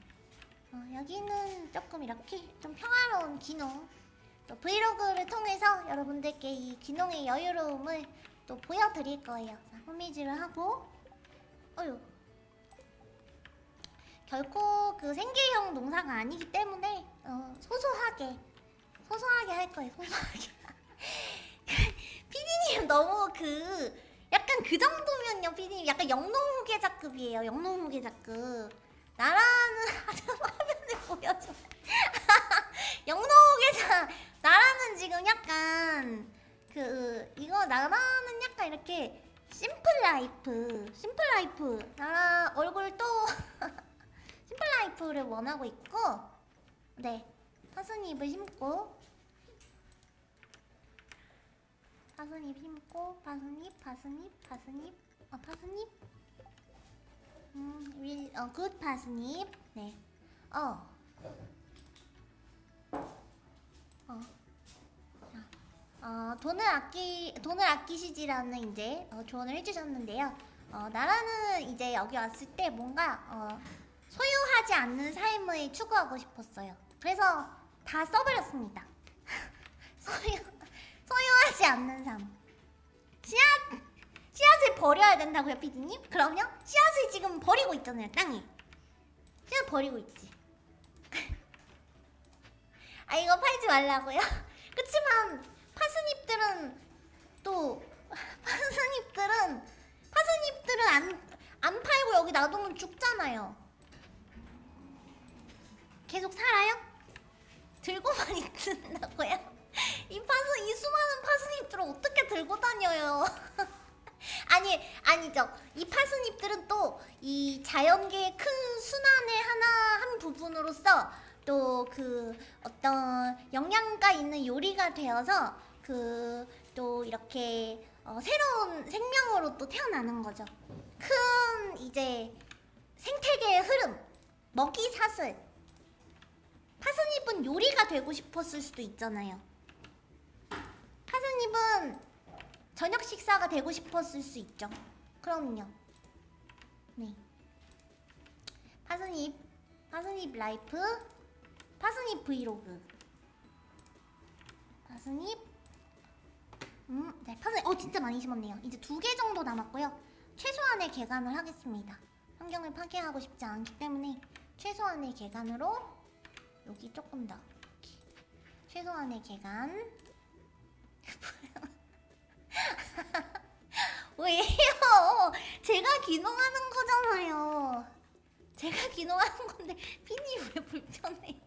어, 여기는 조금 이렇게 좀 평화로운 귀농 또 브이로그를 통해서 여러분들께 이 귀농의 여유로움을 또 보여드릴 거예요. 자, 호미질을 하고 어휴 결코 그 생계형 농사가 아니기 때문에 어, 소소하게 소소하게 할 거예요. 소소하게. 피디님 너무 그 약간 그 정도면요, 피디님 약간 영농 후계자급이에요. 영농 후계자급. 나라는 아주 화면을 보여줘. 영농 후계자. 나라는 지금 약간 그 이거 나라는 약간 이렇게 simple life, simple life. 나라 얼굴 또 simple life를 원하고 있고, 네 parsnip을 심고 parsnip 심고 parsnip parsnip parsnip 어 parsnip 음, 윌, 어, good parsnip 네 어. 어. 자, 어, 돈을 아끼 돈을 아끼시지라는 이제 어, 조언을 해주셨는데요. 어, 나라는 이제 여기 왔을 때 뭔가 어, 소유하지 않는 삶을 추구하고 싶었어요. 그래서 다 써버렸습니다. 소유 소유하지 않는 삶. 씨앗 씨앗을 버려야 된다고요, 피디님? 그럼요? 씨앗을 지금 버리고 있잖아요, 땅에. 씨앗 버리고 있지. 아 이거 팔지 말라고요? 그치만 파스잎들은 또 파스잎들은 파스잎들은 안, 안 팔고 여기 놔두면 죽잖아요. 계속 살아요? 들고만 있는다고요? 이 파스 이 수많은 파스잎들을 어떻게 들고 다녀요? 아니 아니죠. 이 파스잎들은 또 이 자연계의 큰 순환의 하나 한 부분으로서 또 그 어떤 영양가 있는 요리가 되어서 그 또 이렇게 어, 새로운 생명으로 또 태어나는 거죠. 큰 이제 생태계의 흐름, 먹이 사슬. 파스잎은 요리가 되고 싶었을 수도 있잖아요. 파스잎은 저녁 식사가 되고 싶었을 수 있죠. 그럼요. 네. parsnip, parsnip life, parsnip 브이로그. parsnip. 음, 네, parsnip. 어, 진짜 많이 심었네요. 이제 두 개 정도 남았고요. 최소한의 개간을 하겠습니다. 환경을 파괴하고 싶지 않기 때문에 최소한의 개간으로 여기 조금 더. 최소한의 개간. 왜요? 제가 기농하는 거잖아요. 제가 기농하는 건데 피니 왜 불편해?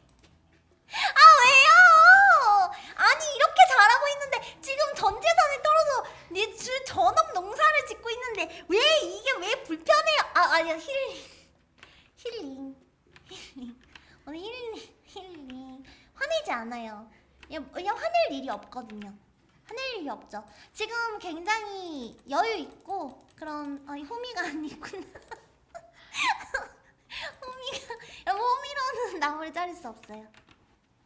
아 왜요? 아니 이렇게 잘하고 있는데 지금 전 재산이 떨어져 내주 전업 농사를 짓고 있는데 왜 이게 왜 불편해요? 아 아니야 힐링 힐링 힐링 오늘 힐링 힐링 화내지 않아요. 그냥, 그냥 화낼 일이 없거든요. 화낼 일이 없죠. 지금 굉장히 여유 있고 그런 아, 호미가 아니구나. 호미가 여러분 호미로는 나무를 자를 수 없어요.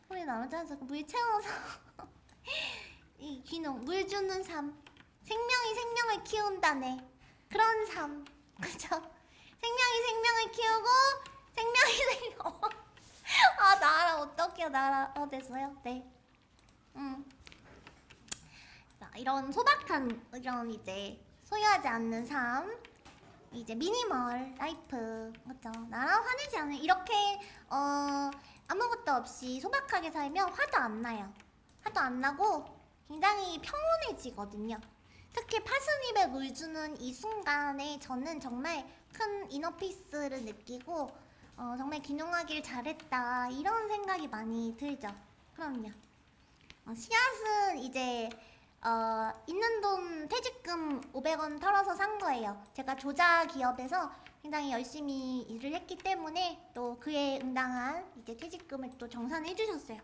호미 나무 자르서 물 채워서 이 귀농 물 주는 삶 생명이 생명을 키운다네 그런 삶 그죠? 생명이 생명을 키우고 생명이 생명 아 나라 어떡해요 나라 어 됐어요 네 음. 자, 이런 소박한 이런 이제 소유하지 않는 삶 이제 minimal life 그렇죠 나라 화내지 않은 이렇게 어 아무것도 없이 소박하게 살면 화도 안 나요. 화도 안 나고 굉장히 평온해지거든요. 특히 parsnip에 물 주는 이 순간에 저는 정말 큰 inner peace를 느끼고 어, 정말 귀농하길 잘했다 이런 생각이 많이 들죠. 그럼요. 어, 씨앗은 이제 어, 있는 돈 퇴직금 500원 털어서 산 거예요. 제가 조자 기업에서 굉장히 열심히 일을 했기 때문에 또 그에 응당한 이제 퇴직금을 또 정산해 주셨어요.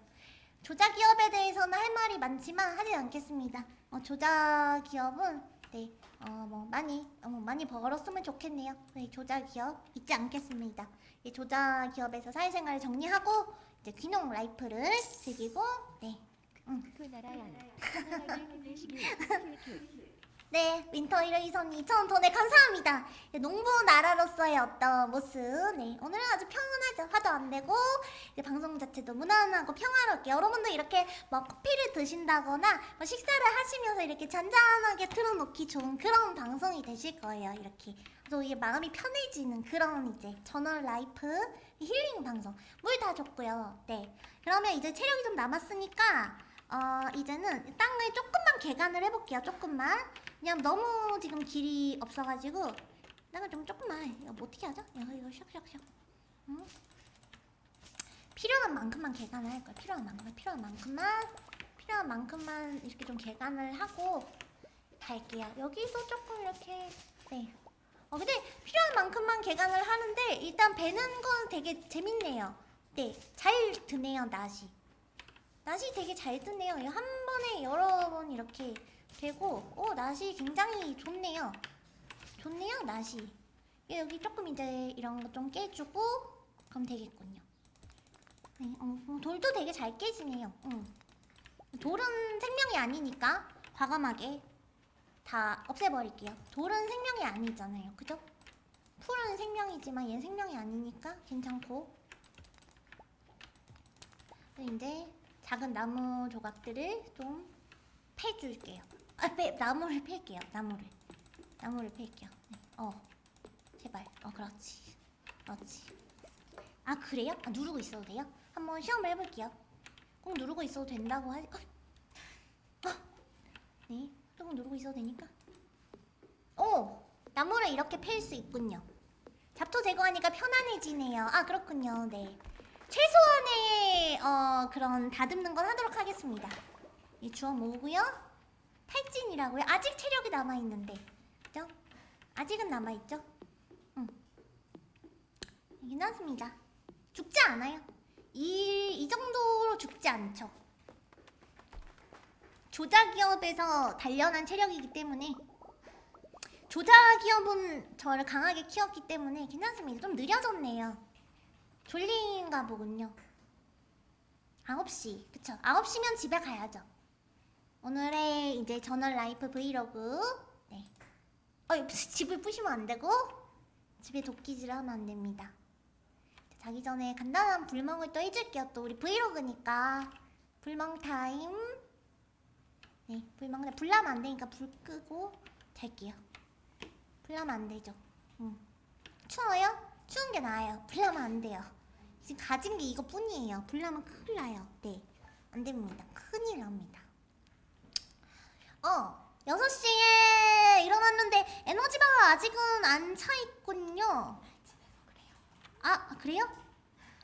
조작 기업에 대해서는 할 말이 많지만 하지 않겠습니다. 어, 조작 기업은 네, 어, 뭐 많이 어, 뭐 많이 벌었으면 좋겠네요. 네, 조작 기업 잊지 않겠습니다. 이 조자 기업에서 사회생활 정리하고 이제 귀농 life를 즐기고 네, 네, 윈터 이레이선이 2,000원 돈에 감사합니다. 네, 농부 나라로서의 어떤 모습, 네, 오늘은 아주 평온하죠. 화도 안 내고, 방송 자체도 무난하고 평화롭게 여러분도 이렇게 뭐 커피를 드신다거나 뭐 식사를 하시면서 이렇게 잔잔하게 틀어놓기 좋은 그런 방송이 되실 거예요. 이렇게. 그래서 이게 마음이 편해지는 그런 이제 전원 life 힐링 방송. 물 다 줬고요. 네. 그러면 이제 체력이 좀 남았으니까 어, 이제는 땅을 조금만 개간을 해볼게요. 조금만. 그냥 너무 지금 길이 없어가지고 땅을 좀 조금만 이거 뭐 어떻게 하죠? 이거 이거 샥샥샥. 응? 필요한 만큼만 개간을 할 거예요. 필요한 만큼만 필요한 만큼만 필요한 만큼만 이렇게 좀 개간을 하고 갈게요. 여기도 조금 이렇게 네. 어 근데 필요한 만큼만 개간을 하는데 일단 배는 건 되게 재밌네요. 네, 잘 드네요 낫이. 낫이 되게 잘. 이거 한 번에 여러 번 이렇게 되고, 오 낫이 굉장히 좋네요. 좋네요 낫이. 예, 여기 조금 이제 이런 거 좀 깨주고 그럼 되겠군요. 네, 어, 어, 돌도 되게 잘 깨지네요. 응. 돌은 생명이 아니니까 과감하게 다 없애버릴게요. 돌은 생명이 아니잖아요. 그죠? 풀은 생명이지만 얘는 생명이 아니니까 괜찮고 이제 작은 나무 조각들을 좀 패줄게요. 아, 패, 나무를 팰게요. 나무를. 나무를 팰게요. 네. 어, 제발. 어, 그렇지. 그렇지. 아, 그래요? 아, 누르고 있어도 돼요? 한번 시험을 해볼게요. 꼭 누르고 있어도 된다고 하지. 어. 어. 네, 조금 누르고 있어도 되니까. 오! 나무를 이렇게 팰 수 있군요. 잡초 제거하니까 편안해지네요. 아, 그렇군요. 네. 최소한의 어, 그런 다듬는 건 하도록 하겠습니다. 이 주워 모으고요. 탈진이라고요? 아직 체력이 남아 있는데, 그죠? 아직은 남아 있죠? 응. 괜찮습니다. 죽지 않아요. 이, 이 정도로 죽지 않죠. 조작기업에서 단련한 체력이기 때문에 조작기업은 저를 강하게 키웠기 때문에 괜찮습니다. 좀 느려졌네요. 졸린가 보군요. 9시. 그쵸. 9시면 집에 가야죠. 오늘의 이제 전원 life 브이로그. 네. 어, 집을 부시면 안 되고, 집에 도끼질을 하면 안 됩니다. 자기 전에 간단한 불멍을 또 해줄게요. 또 우리 브이로그니까. 불멍 타임. 네, 불멍, 불 나면 안 되니까 불 끄고 잘게요. 불 나면 안 되죠. 응. 추워요? 추운 게 나아요. 불나면 안 돼요. 지금 가진 게 이거뿐이에요. 불나면 큰일 나요. 네. 안 됩니다. 큰일 납니다. 어, 6시에 일어났는데 에너지바가 아직은 안 차 있군요. 아, 그래요?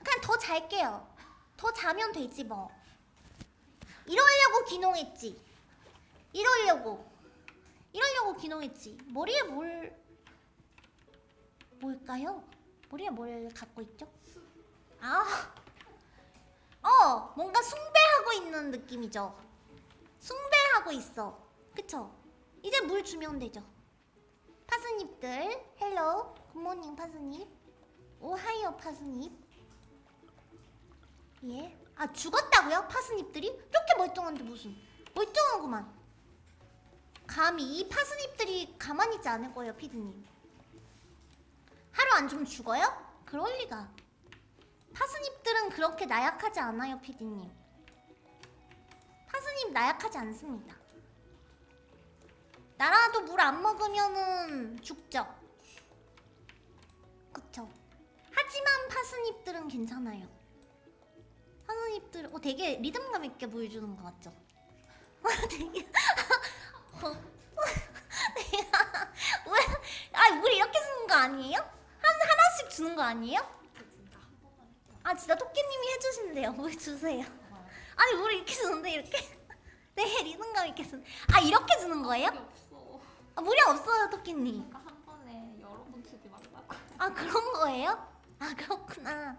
그냥 더 잘게요. 더 자면 되지 뭐. 이러려고 기농했지. 이러려고. 이러려고 기농했지. 머리에 뭘 뭘까요? 머리에 뭘 갖고 있죠? 아, 어, 뭔가 숭배하고 있는 느낌이죠. 숭배하고 있어. 그쵸? 이제 물 주면 되죠. 파스닙들, 헬로, 굿모닝 파스닙, 오하이오 파스닙. 예. 아, 죽었다고요? parsnip들이? 이렇게 멀쩡한데 무슨. 멀쩡하구만. 감히 이 parsnip들이 가만히 있지 않을 거예요, 피디님. 하루 안 주면 죽어요? 그럴 리가. 파스닙들은 그렇게 나약하지 않아요, 피디님. 파스닙 나약하지 않습니다. 나라도 물 안 먹으면은 죽죠. 그쵸. 하지만 파스닙들은 괜찮아요. 파스닙들, 어, 되게 리듬감 있게 물 주는 것 같죠? 되게. 어. 왜? 아, 물 이렇게 주는 거 아니에요? 한 하나씩 주는 거 아니에요? 아 진짜 토끼님이 해주신대요. 물 주세요. 아니 물 이렇게 주는데 이렇게? 네 리듬감 있게 주는. 아 이렇게 주는 거예요? 아, 물이 없어요 토끼님. 한 번에 여러 번 주지 말라고. 아 그런 거예요? 아 그렇구나.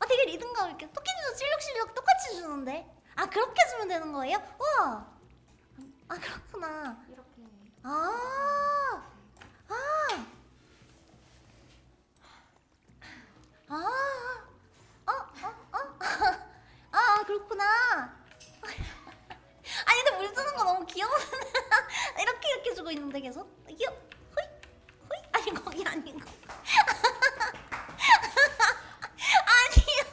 아 되게 리듬감 있게 토끼님도 실룩실룩 똑같이 주는데 아 그렇게 주면 되는 거예요? 우와 아 그렇구나 이렇게 아, 아, 아, 어, 어, 어, 아, 그렇구나. 아니 근데 물 주는 거 너무 귀여워. 이렇게 이렇게 주고 있는데 계속 귀여. 호이, 호이. 아니 거기 아닌 거. 아니요,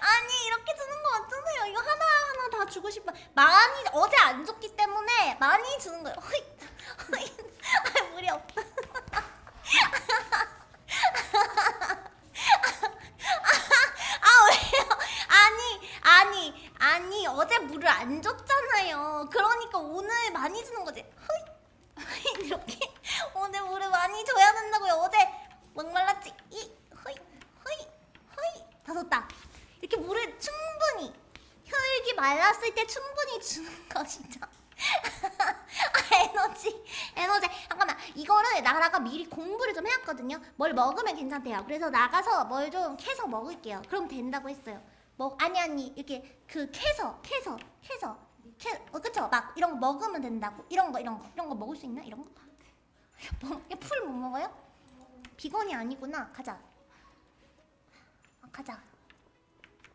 아니 이렇게 주는 거 맞잖아요. 이거 하나 하나 다 주고 싶어. 많이 어제 안 줬기 때문에 많이 주는 거예요. 호이, 호이. 아 물이 없다. 아 왜요? 아니 아니 어제 물을 안 줬잖아요. 그러니까 오늘 많이 주는 거지. 허이 이렇게 오늘 물을 많이 줘야 된다고요. 어제 목말랐지. 이 허이 허이 허이 다 이렇게 물을 충분히 혈기 말랐을 때 충분히 주는 것이죠. 아, 에너지 에너지 잠깐만 이거를 나라가 미리 공부를 좀 해왔거든요 뭘 먹으면 괜찮대요 그래서 나가서 뭘 좀 캐서 먹을게요 그럼 된다고 했어요 뭐 아니 아니 이렇게 그 캐서 캐서 캐서 캐 어, 그쵸 막 이런 거 먹으면 된다고 이런 거 이런 거 이런 거 먹을 수 있나 이런 거? 뭐, 풀못 먹어요? 비건이 아니구나 가자 아, 가자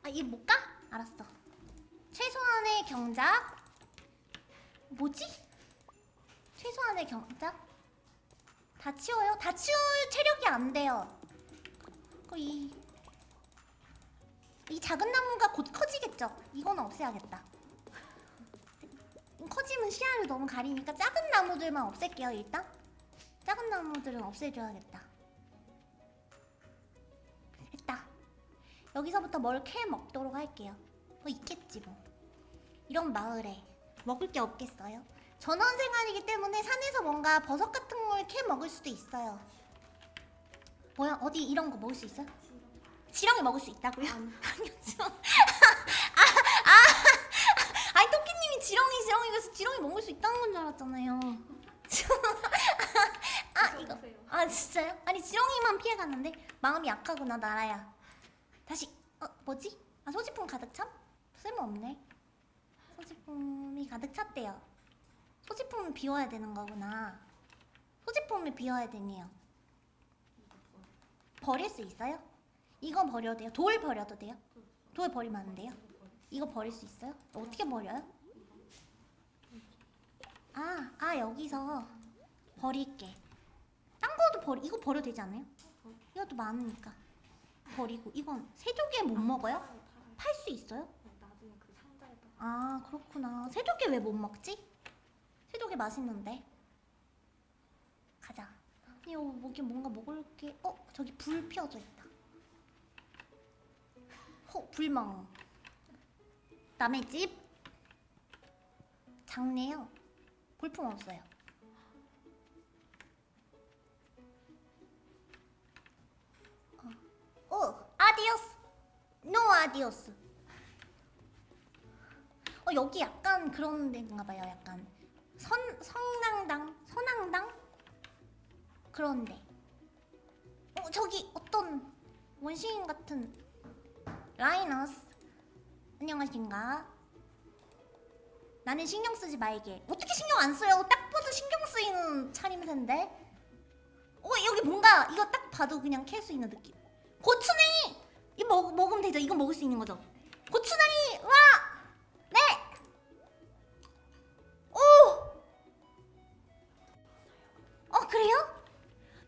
아얘 못 가? 알았어 최소한의 경작 뭐지? 최소한의 경작? 다 치워요? 다 치울 체력이 안 돼요. 그 이, 이 작은 나무가 곧 커지겠죠? 이건 없애야겠다. 커지면 시야를 너무 가리니까 작은 나무들만 없앨게요, 일단. 작은 나무들은 없애줘야겠다. 됐다. 여기서부터 뭘 캐 먹도록 할게요. 뭐 있겠지 뭐. 이런 마을에 먹을 게 없겠어요? 전원 생활이기 때문에 산에서 뭔가 버섯 같은 걸 캐 먹을 수도 있어요. 뭐야 어디 이런 거 먹을 수 있어요? 지렁이 먹을 수 있다고요? 아니요 지렁. 아, 아, 아니 토끼님이 지렁이 지렁이 그래서 지렁이 먹을 수 있다는 건 줄 알았잖아요. 아 이거 아 진짜요? 아니 지렁이만 피해갔는데 마음이 약하구나 나라야. 다시 어 뭐지? 아 소지품 가득 참? 쓸모없네. 소지품이 가득 찼대요. 소지품을 비워야 되는 거구나. 소지품을 비워야 되네요. 버릴 수 있어요? 이건 버려도 돼요? 돌 버려도 돼요? 돌 버리면 안 돼요? 이거 버릴 수 있어요? 어떻게 버려요? 아, 아 여기서 버릴게. 딴 거도 버리, 이거 버려도 되지 않아요? 이것도 많으니까. 버리고 이건 세조개 못 먹어요? 팔 수 있어요? 아 그렇구나 새조개 왜 못 먹지? 새조개 맛있는데 가자 어, 뭐기 뭔가 먹을 게 어? 저기 불 피워져 있다 호 불멍. 남의 집? 작네요? 볼품 없어요. 어, 어 adiós. No adiós. 어 여기 약간 그런 데인가 봐요. 약간. 서 성당당 서낭당? 그런데. 어 저기 어떤 원시인 같은 라이너스 안녕하신가? 나는 신경 쓰지 말게. 어떻게 신경 안 써요? 딱 봐도 신경 쓰이는 차림새인데. 어 여기 뭔가 이거 딱 봐도 그냥 캘 수 있는 느낌. 고추냉이 이거 먹, 먹으면 되죠? 이거 먹을 수 있는 거죠? 고추냉이 와 네! 오! 어, 그래요?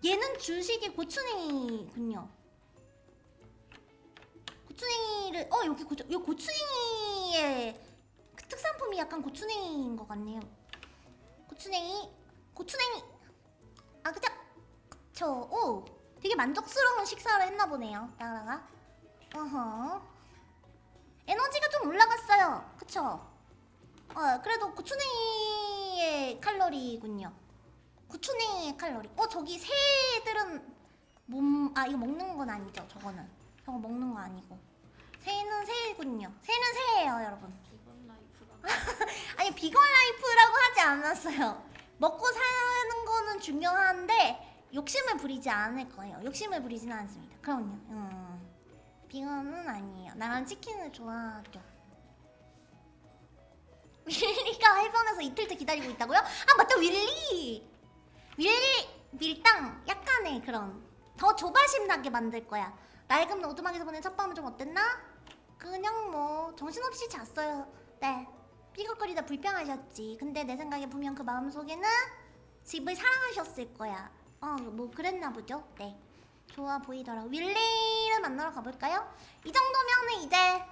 얘는 주식이 고추냉이군요. 고추냉이를, 어, 여기 고추, 이 고추냉이의 그 특산품이 약간 고추냉이인 것 같네요. 고추냉이, 고추냉이. 아, 그죠? 그쵸. 오! 되게 만족스러운 식사를 했나 보네요, 나라가. 어허. 에너지가 좀 올라갔어요. 그쵸? 어, 그래도 고추냉이의 칼로리군요. 고추냉이의 칼로리. 어, 저기 새들은 몸, 아, 이거 먹는 건 아니죠, 저거는. 저거 먹는 거 아니고. 새는 새군요. 새는 새예요, 여러분. 아니, 비건 life라고 하지 않았어요. 먹고 사는 거는 중요한데, 욕심을 부리지 않을 거예요. 욕심을 부리지는 않습니다. 그럼요. 음. 비건은 아니에요. 나란 치킨을 좋아하죠. 윌리가 해변에서 이틀째 기다리고 있다고요? 아 맞다 윌리. 윌리 밀당 약간의 그런 더 조바심 나게 만들 거야. 낡은 오두막에서 보낸 첫 밤은 좀 어땠나? 그냥 뭐 정신없이 잤어요. 네. 삐걱거리다 불평하셨지. 근데 내 생각에 분명 그 마음속에는 집을 사랑하셨을 거야. 어, 뭐 그랬나 보죠. 네. 좋아 보이더라. 윌리를 만나러 가볼까요? 이 정도면은 이제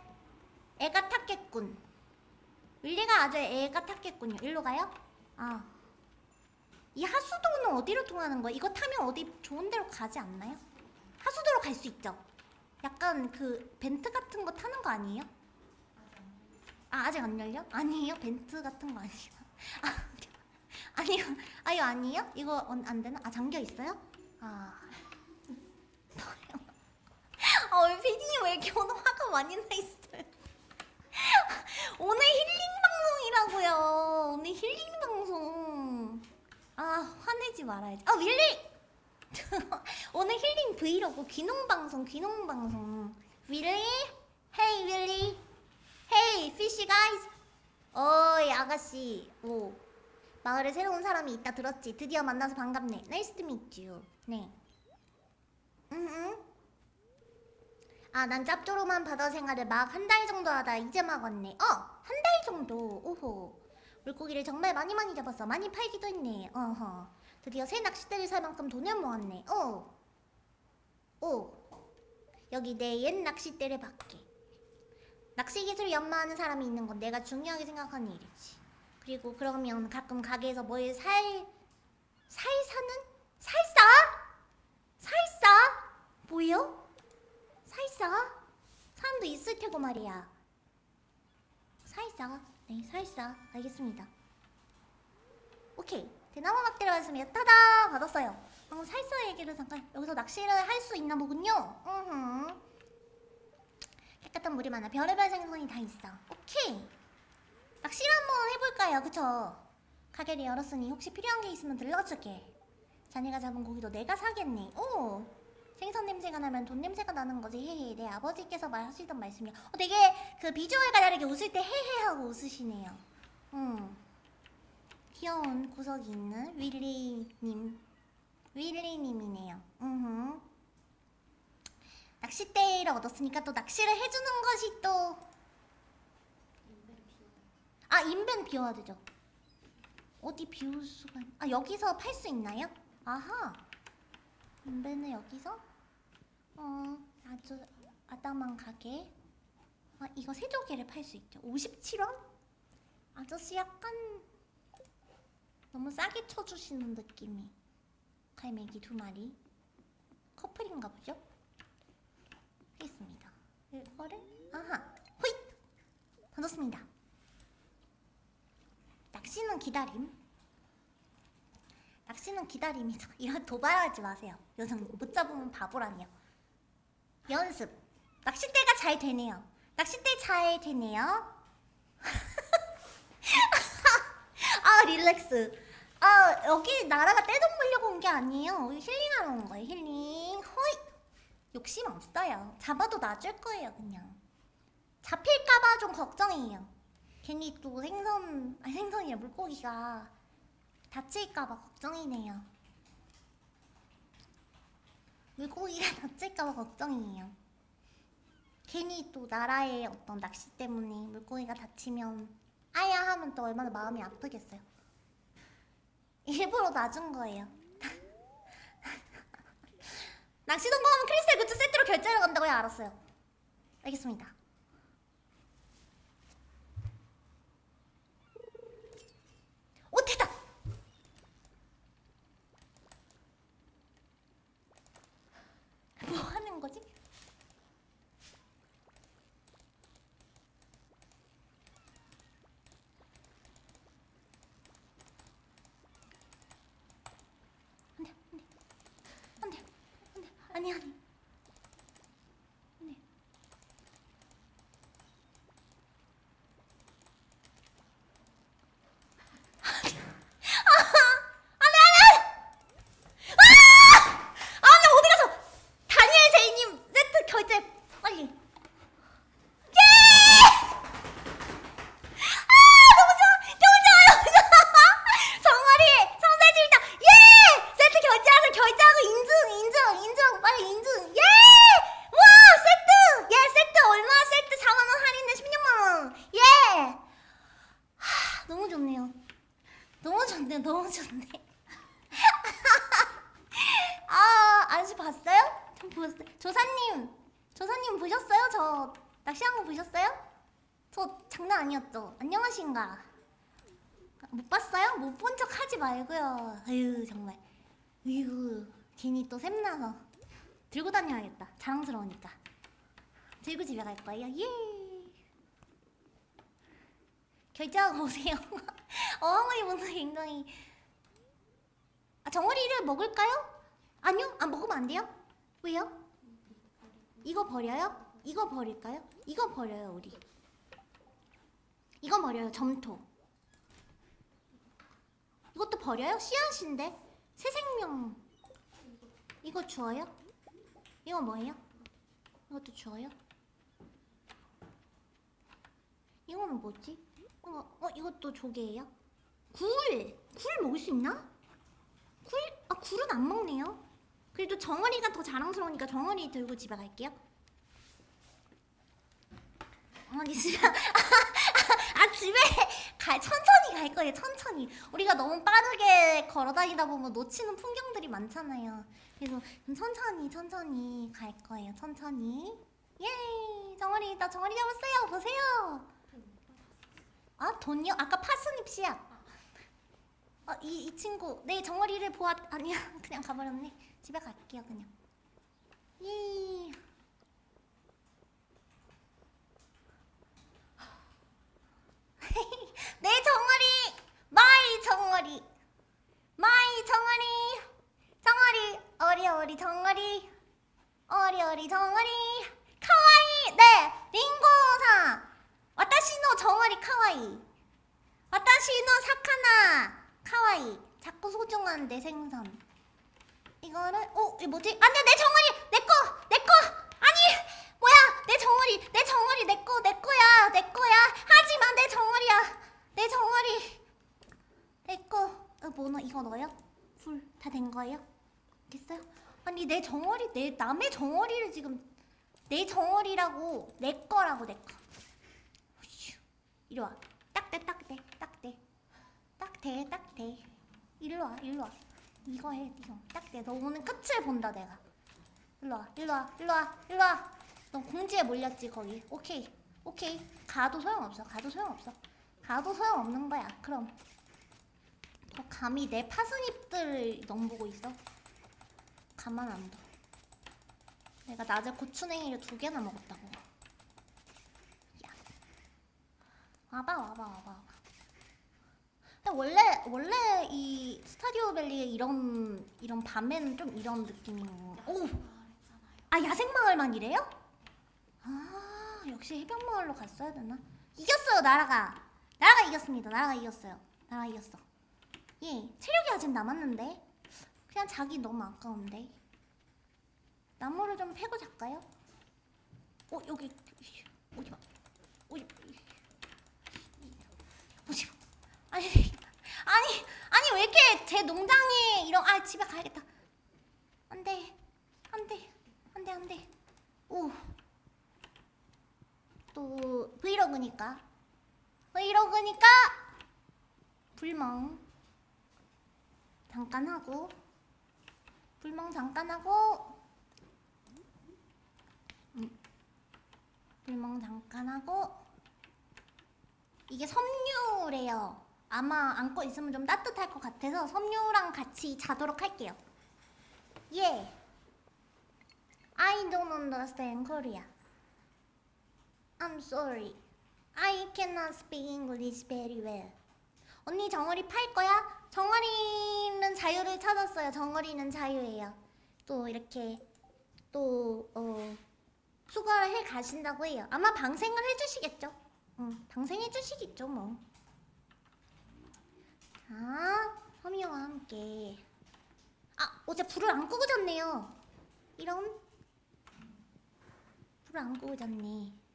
애가 탔겠군. 윌리가 아주 애가 탔겠군요. 일로 가요? 아. 이 하수도는 어디로 통하는 거야? 이거 타면 어디 좋은 데로 가지 않나요? 하수도로 갈 수 있죠? 약간 그 벤트 같은 거 타는 거 아니에요? 아 아직 안 열려? 아니에요? 벤트 같은 거 아니에요? 아, 아니요 아유 아니에요? 이거 어, 안 되나? 아 잠겨 있어요? 아 아, 왜 피디님 왜 이렇게 오늘 화가 많이 나 있어요? 오늘 힐링 방송이라고요. 오늘 힐링 방송. 아 화내지 말아야지. 아 윌리. 오늘 힐링 브이로그 귀농 방송 귀농 방송. 윌리? Hey 윌리. Hey fish guys. 어이 아가씨. 오. 마을에 새로운 사람이 있다 들었지. 드디어 만나서 반갑네. Nice to meet you. 네. 응응. 아, 난 짭조름한 바다 생활을 막 한 달 정도 하다 이제 막 왔네. 어, 한 달 정도. 오호. 물고기를 정말 많이 많이 잡았어. 많이 팔기도 했네. 어허. 드디어 새 낚싯대를 살 만큼 돈을 모았네. 어. 오. 여기 내 옛 낚싯대를 받게. 낚시 기술 연마하는 사람이 있는 건 내가 중요하게 생각하는 일이지. 그리고 그러면 가끔 가게에서 뭘 살, 살 사는? 살사? 살사? 뭐요? 살사? 사람도 있을 테고 말이야. 살사. 네, 살사. 알겠습니다. 오케이. 대나무 막대를 받았습니다. 타다! 받았어요. 어, 살사 얘기를 잠깐 여기서 낚시를 할 수 있나 보군요. 으흠. 깨끗한 물이 많아. 별의별 생선이 다 있어. 오케이. 낚시를 한번 해볼까요? 그쵸? 가게를 열었으니 혹시 필요한 게 있으면 들러줄게. 자네가 잡은 고기도 내가 사겠네. 오! 생선 냄새가 나면 돈 냄새가 나는 거지. 헤헤. 내 아버지께서 말하시던 말씀이야. 어, 되게 그 비주얼과 다르게 웃을 때 헤헤 하고 웃으시네요. 음. 귀여운 구석이 있는 윌리님. 윌리님이네요. 음. 낚싯대를 얻었으니까 또 낚시를 해주는 것이 또. 아, 인벤 비워야 되죠. 어디 비울 수가. 있... 아, 여기서 팔 수 있나요? 아하. 인벤을 여기서 어 아주 아담한 가게 아 이거 세조개를 팔 수 있죠 57원? 아저씨 약간 너무 싸게 쳐주시는 느낌이 갈매기 두 마리 커플인가 보죠? 하겠습니다 이거를 아하 호잇 던졌습니다 낚시는 기다림 낚시는 기다림이죠. 이런 도발하지 마세요. 여성 못 잡으면 바보라니요. 연습. 낚싯대가 잘 되네요. 낚싯대 잘 되네요. 아 릴렉스. 아 여기 나라가 떼돈 벌려고 온 게 아니에요. 힐링하러 온 거예요. 힐링. 허이. 욕심 없어요. 잡아도 놔줄 거예요 그냥. 잡힐까봐 좀 걱정이에요. 괜히 또 생선, 아니 생선이야 물고기가 다칠까봐 걱정이네요. 물고기가 다칠까봐 걱정이에요. 괜히 또 나라의 어떤 낚시 때문에 물고기가 다치면 아야 하면 또 얼마나 마음이 아프겠어요. 일부러 놔준 거예요. 낚시 성공하면 크리스탈 굿즈 세트로 결제를 간다고요? 알았어요. 알겠습니다. 오 됐다! 뭐 하는 거지? 안돼 안돼 안돼 안돼 아니 아니 안돼 안돼 안돼 아! 아, 나 어디 가서 다니엘 제이님 세트 결제 빨리. 너무 좋네. 아, 아저씨 봤어요? 저 보셨어요? 조사님, 조사님 보셨어요? 저 낚시한 거 보셨어요? 저 장난 아니었죠? 안녕하신가? 못 봤어요? 못 본 척 하지 말고요. 아유 정말. 아유 괜히 또 샘나서 들고 다녀야겠다. 자랑스러우니까. 들고 집에 갈 거예요. 예. 결제하고 오세요. 어머니 분들 굉장히. 아 정어리를 먹을까요? 아니요, 안 먹으면 안 돼요. 왜요? 이거 버려요? 이거 버릴까요? 이거 버려요 우리. 이거 버려요 점토. 이것도 버려요? 씨앗인데 새 생명. 이거 주어요? 이거 뭐예요? 이것도 주어요? 이거는 뭐지? 어, 어 이것도 조개예요? 굴! 굴 먹을 수 있나? 굴? 아 굴은 안 먹네요. 그래도 정어리가 더 자랑스러우니까 정어리 들고 집에 갈게요. 어머니 집에 아 집에 갈 천천히 갈 거예요 천천히. 우리가 너무 빠르게 걸어다니다 보면 놓치는 풍경들이 많잖아요. 그래서 좀 천천히 천천히 갈 거예요 천천히. 예 정어리 나 정어리 잡았어요 보세요. 아 돈이요? 아까 파스닙 씨앗 어 이 이 친구. 네 정어리를 보았 아니야. 그냥 가버렸네. 집에 갈게요 그냥. 예 내 정어리 my 정어리 my 정어리 정어리 어리어리 정어리 어리어리 정어리 카와이 네 링고상 와타시노 정어리 카와이. 와타시노 사카나 카와이. 자꾸 소중한 내 생선. 이거를 어 이거 뭐지? 안돼 내 정어리 내 거 내거! 아니 뭐야 내 정어리 내 정어리 내거 내 거야 내 거야 하지만 내 정어리야 내 정어리 내거 어, 뭐너 이거 넣어요? 불 다 된 거예요? 됐어요? 아니 내 정어리 내 남의 정어리를 지금 내 정어리라고 내 거라고 내 거. 이리 와. 딱대 딱대 딱대 딱대 딱대. 일로 와 일로 와. 이거 해 이거 딱대. 너 오늘 끝을 본다 내가. 일로 와 일로 와 일로 와 일로 와. 너 공지에 몰렸지 거기. 오케이 오케이. 가도 소용없어. 가도 소용없어. 가도 소용없는 거야. 그럼. 너 감히 내 파스잎들을 넘보고 있어? 가만 안 둬. 내가 낮에 고추냉이를 두 개나 먹었다고. 야. 와봐 와봐 와봐 와봐. 근데 원래 원래 이 스타디오 밸리의 이런 이런 밤에는 좀 이런 느낌인 거. 오. 아 야생마을만 이래요? 아 역시 해변마을로 갔어야 되나? 이겼어요 나라가. 나라가 이겼습니다. 나라가 이겼어요. 나라가 이겼어. 예 체력이 아직 남았는데? 그냥 자기 너무 아까운데? 나무를 좀 패고 잘까요? 어 여기. 오지마. 오지 오지마. 아니 아니 아니 왜 이렇게 제 농장에 이런 아 집에 가야겠다. 안돼. 안돼. 안돼. 안돼. 오또 브 이로그니까. 브이로그니까. 불멍. 잠깐 하고. 불멍 잠깐 하고. 음, 불멍 잠깐 하고. 이게 섬유래요. 아마 안고 있으면 좀 따뜻할 것 같아서 섬유랑 같이 자도록 할게요. 예. I don't understand Korea. I'm sorry. I cannot speak English very well. 언니 정어리 팔 거야? 정어리는 자유를 찾았어요. 정어리는 자유예요. 또 이렇게 또 어, 수거를 해 가신다고 해요. 아마 방생을 해주시겠죠? 응, 방생해 주시겠죠 뭐. 자, 허미와 함께. 아, 어제 불을 안 끄고 잤네요. 이런 불을 안 끄고 잤네.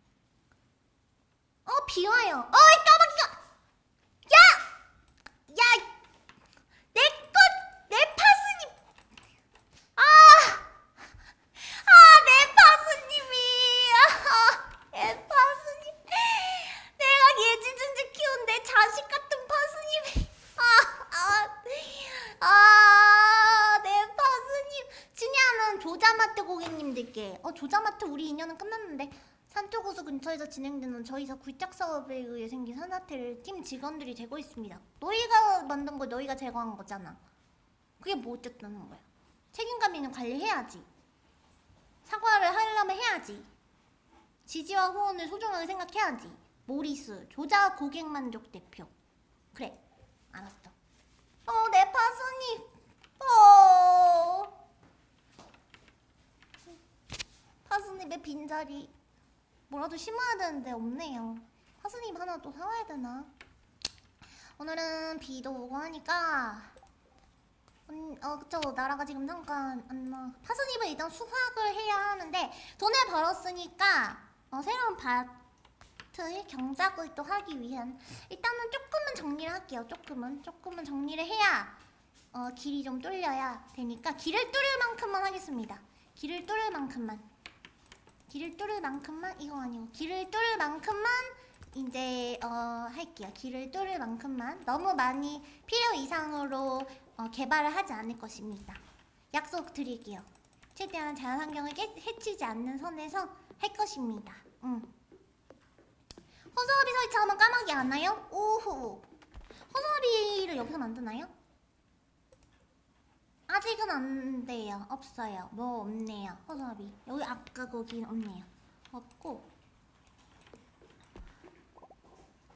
어, 비 와요. 어이, 까마귀가! 야! 야! 내 것! 내 파스님! 아! 아, 내 파스님이! 아, 내 파스님. 내가 예지준지 키운 내 자식 같은 파스님이. 아, 아. 조자마트 고객님들께 어 조자마트 우리 인연은 끝났는데 산토구수 근처에서 진행되는 저희사 굴착 사업에 의해 생긴 산사태를 팀 직원들이 제거 했습니다 너희가 만든 거 너희가 제거한 거잖아. 그게 뭐 어쨌다는 거야? 책임감 있는 관리해야지. 사과를 하려면 해야지. 지지와 후원을 소중하게 생각해야지. 모리스 조자 고객 만족 대표. 그래, 알았어. 어, 내 파순이. 어. 파순잎의 빈자리. 뭐라도 심어야 되는데 없네요. 파순잎 하나 또 사와야 되나? 오늘은 비도 오고 하니까 음, 어 그쵸 나라가 지금 잠깐 안 나. 파순잎은 일단 수확을 해야 하는데 돈을 벌었으니까 어, 새로운 밭을 경작을 또 하기 위한 일단은 조금은 정리를 할게요. 조금은 조금은 정리를 해야 어, 길이 좀 뚫려야 되니까 길을 뚫을 만큼만 하겠습니다. 길을 뚫을 만큼만. 길을 뚫을 만큼만 이거 아니고 길을 뚫을 만큼만 이제 어, 할게요. 길을 뚫을 만큼만 너무 많이 필요 이상으로 어, 개발을 하지 않을 것입니다. 약속 드릴게요. 최대한 자연환경을 깨, 해치지 않는 선에서 할 것입니다. 응. 허수아비 설치하면 까마귀 안 나요? 오호. 허수아비를 여기서 만드나요? 아직은 안 돼요. 없어요. 뭐 없네요. 허수아비. 여기 아까 거긴 없네요. 없고.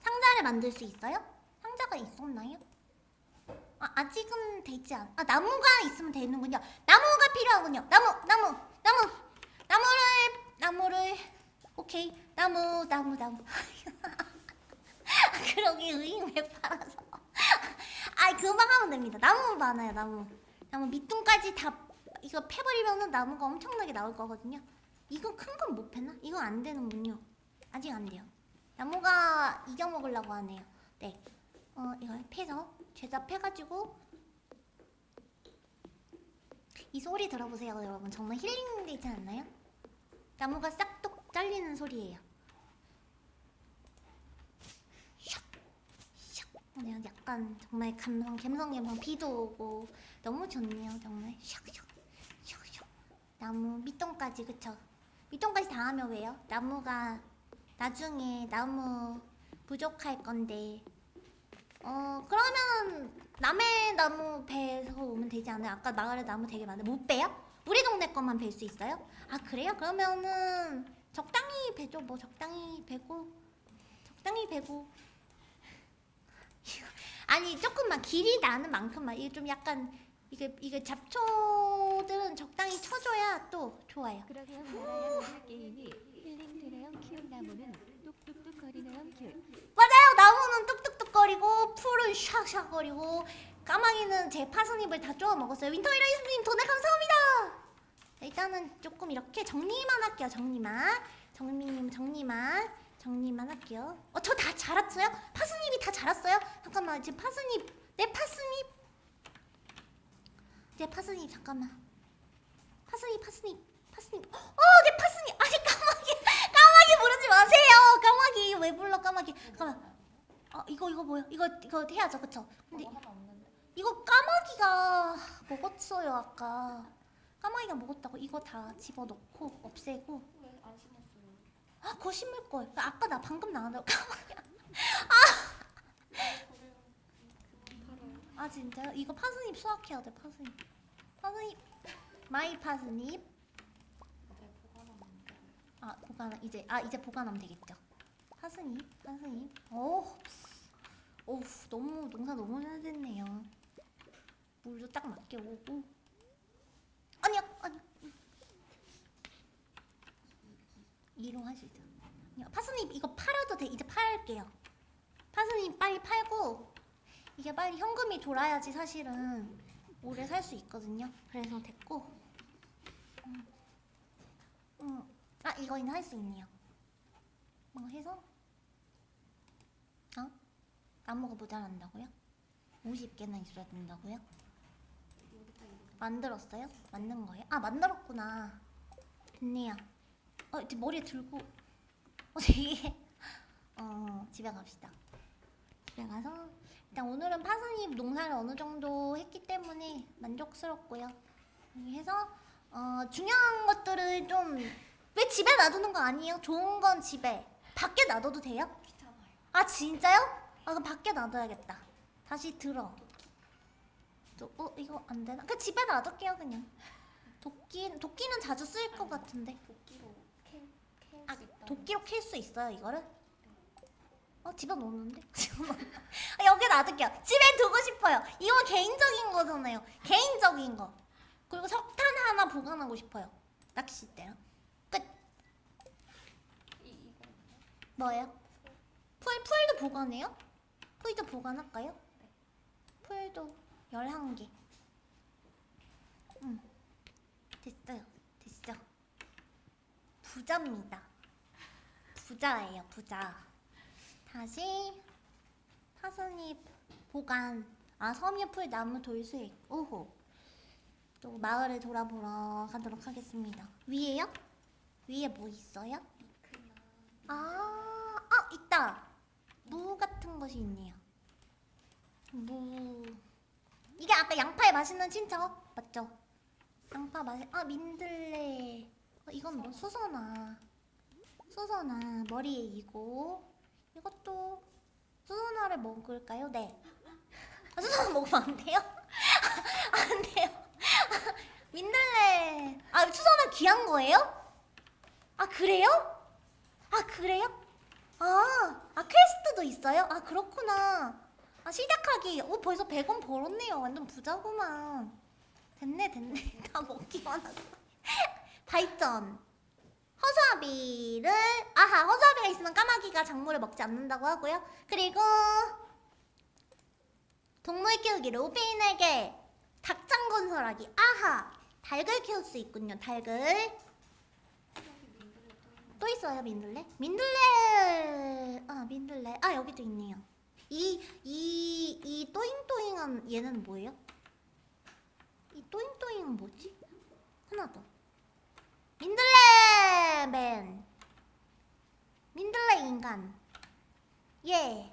상자를 만들 수 있어요? 상자가 있었나요? 아, 아직은 되지 않. 아, 나무가 있으면 되는군요. 나무가 필요하군요. 나무, 나무, 나무. 나무를 나무를 오케이. 나무, 나무, 나무. 아, 그러게 의인 왜 팔아서. 아, 금방 하면 됩니다. 나무 많아요, 나무. 나무 밑둥까지 다 이거 패버리면은 나무가 엄청나게 나올 거거든요. 이거 큰 건 못 패나? 이거 안 되는군요. 아직 안 돼요. 나무가 이겨 먹으려고 하네요. 네. 어, 이걸 패서 제작해가지고 이 소리 들어보세요, 여러분. 정말 힐링 되지 않나요? 나무가 싹둑 잘리는 소리예요. 샥, 샥. 오늘 약간 정말 감성, 감성, 감성 비도 오고 너무 좋네요, 정말. 샥, 샥, 샥, 샥. 나무 밑동까지 그쵸? 밑동까지 다 하면 왜요? 나무가 나중에 나무 부족할 건데 어 그러면 남의 나무 베서 오면 되지 않아요? 아까 마을에 나무 되게 많은데 못 베요? 우리 동네 것만 벨 수 있어요? 아 그래요? 그러면은 적당히 베죠 뭐 적당히 베고 적당히 베고 아니 조금만 길이 나는 만큼만 이게 좀 약간 이게 이게 잡초들은 적당히 쳐줘야 또 좋아요. 그러게요. 나라야 게임이 힐링 되네요? 키운 나무는 뚝뚝뚝 거리네요? 큐 맞아요. 나무는 뚝뚝뚝거리고 풀은 샥샥거리고 까마귀는 제 파스닙을 다 쪼아 먹었어요. 윈터 이라이스님 돈을 감사합니다. 일단은 조금 이렇게 정리만 할게요. 정리만. 정리님 정리만. 정리만 할게요. 어 저 다 자랐어요? 파스잎이 다 자랐어요? 잠깐만. 지금 파스잎 내 파스잎 내 파스잎 잠깐만. 파스잎 파스잎 파스잎 어내 파스잎 아니 까마귀 까마귀 부르지 마세요. 까마귀 왜 불러 까마귀? 잠깐만. 어 이거 이거 뭐야 이거 이거 해야죠 그쵸? 근데 없는데. 이거 까마귀가 먹었어요 아까. 까마귀가 먹었다고 이거 다 집어넣고 없애고? 아 그거 심을 걸. 아까 나 방금 나왔는데. 까마귀. 팔아요. 아 진짜요? 이거 파스닙 수확해야 돼 파스닙. 파스닙. my 파스닙. 네, 보관하는데. 아 이제 아 이제 보관하면 되겠죠. 파스닙 파스닙. 오 오우 너무 농사 너무 잘 됐네요. 물도 딱 맞게 오고. 아니야 아니야. 이로 하시죠. 파스잎 이거 팔아도 돼. 이제 팔게요. 파스잎 빨리 팔고 이게 빨리 현금이 돌아야지 사실은 오래 살 수 있거든요 그래서 됐고 음. 음. 아 이거는 할 수 있네요 뭐 해서 어? 나무가 모자란다고요? 50개나 있어야 된다고요? 만들었어요? 만든 거예요? 아 만들었구나 됐네요 어 이제 머리에 들고 어 되게 어 집에 갑시다 집에 가서 일단 오늘은 파스잎 농사를 어느 정도 했기 때문에 만족스럽고요 해서 어 중요한 것들을 좀 왜 집에 놔두는 거 아니에요? 좋은 건 집에 밖에 놔둬도 돼요? 아 진짜요? 아 그럼 밖에 놔둬야겠다. 다시 들어. 또, 어 이거 안 되나? 그 집에 놔둘게요 그냥. 도끼 도끼는 자주 쓰일 것 같은데. 도끼로 캘캘수 아. 도끼로 캘 수 있어요 이거를? 어 집에 놓는데? 아, 여기 놔둘게요. 집에 두고 싶어요. 이건 개인적인 거잖아요. 개인적인 거. 그리고 석탄 하나 보관하고 싶어요. 낚싯대랑. 끝. 뭐예요? 풀 풀도 보관해요? 풀도 보관할까요? 네. 풀도 11개. 음. 됐어요. 됐어. 부자입니다. 부자예요, 부자. 다시 사슴잎 보관. 아, 섬유풀 나무 돌수익. 오호. 또 마을을 돌아보러 가도록 하겠습니다. 위에요? 위에 뭐 있어요? 아, 아 있다. 무 같은 것이 있네요. 무. 이게 아까 양파에 맛있는 친척 맞죠? 양파 맛. 아 민들레. 어, 이건 뭐 수선화. 수선화 머리에 이고. 이것도 수선화를 먹을까요? 네. 아, 수선화 먹으면 안 돼요? 안 돼요. 민들레. 아 수선화 귀한 거예요? 아 그래요? 아 그래요? 아, 아 퀘스트도 있어요? 아 그렇구나. 아 시작하기. 오 벌써 100원 벌었네요. 완전 부자구만. 됐네 됐네. 다 먹기만 하고. 발전. 허수아비를 아하 허수아비가 있으면 까마귀가 작물을 먹지 않는다고 하고요. 그리고 동물 키우기 로빈에게 닭장 건설하기 아하 닭을 키울 수 있군요. 닭을 또 있어요 민들레? 민들레 아 민들레 아 여기도 있네요 이 이 이 또잉또잉한 얘는 뭐예요? 이 또잉또잉은 뭐지? 하나 더 민들레 맨 민들레 인간 예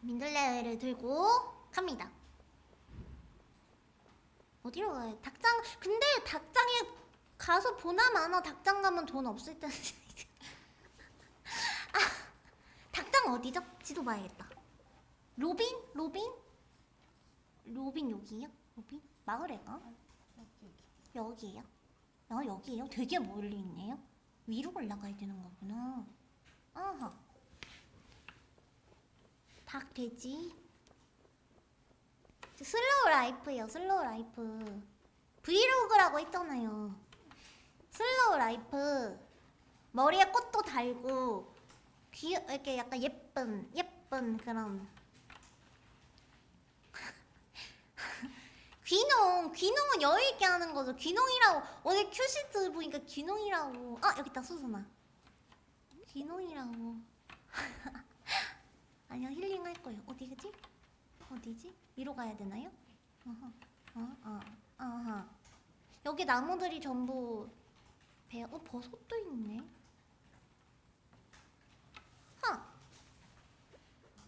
민들레를 들고 갑니다 어디로 가요? 닭장 근데 닭장에 가서 보나 마나 닭장 가면 돈 없을 때는 아 닭장 어디죠? 지도 봐야겠다 로빈? 로빈? 로빈 여기요? 로빈? 마을에가? 여기 여기에요? 아 여기에요? 되게 멀리 있네요? 위로 올라가야 되는 거구나. 아하 닭 돼지? 저 slow life요 slow life. 브이로그라고 했잖아요. slow life. 머리에 꽃도 달고 귀 이렇게 약간 예쁜 예쁜 그런 귀농 귀농은 여유 있게 하는 거죠. 귀농이라고. 오늘 큐시트 보니까 귀농이라고. 아 여기 있다 수선아 귀농이라고. 아니야 힐링 할 거예요. 어디지? 어디지? 위로 가야 되나요? 어허 어, 어, 어허. 여기 나무들이 전부 배어 어 버섯도 있네. 하!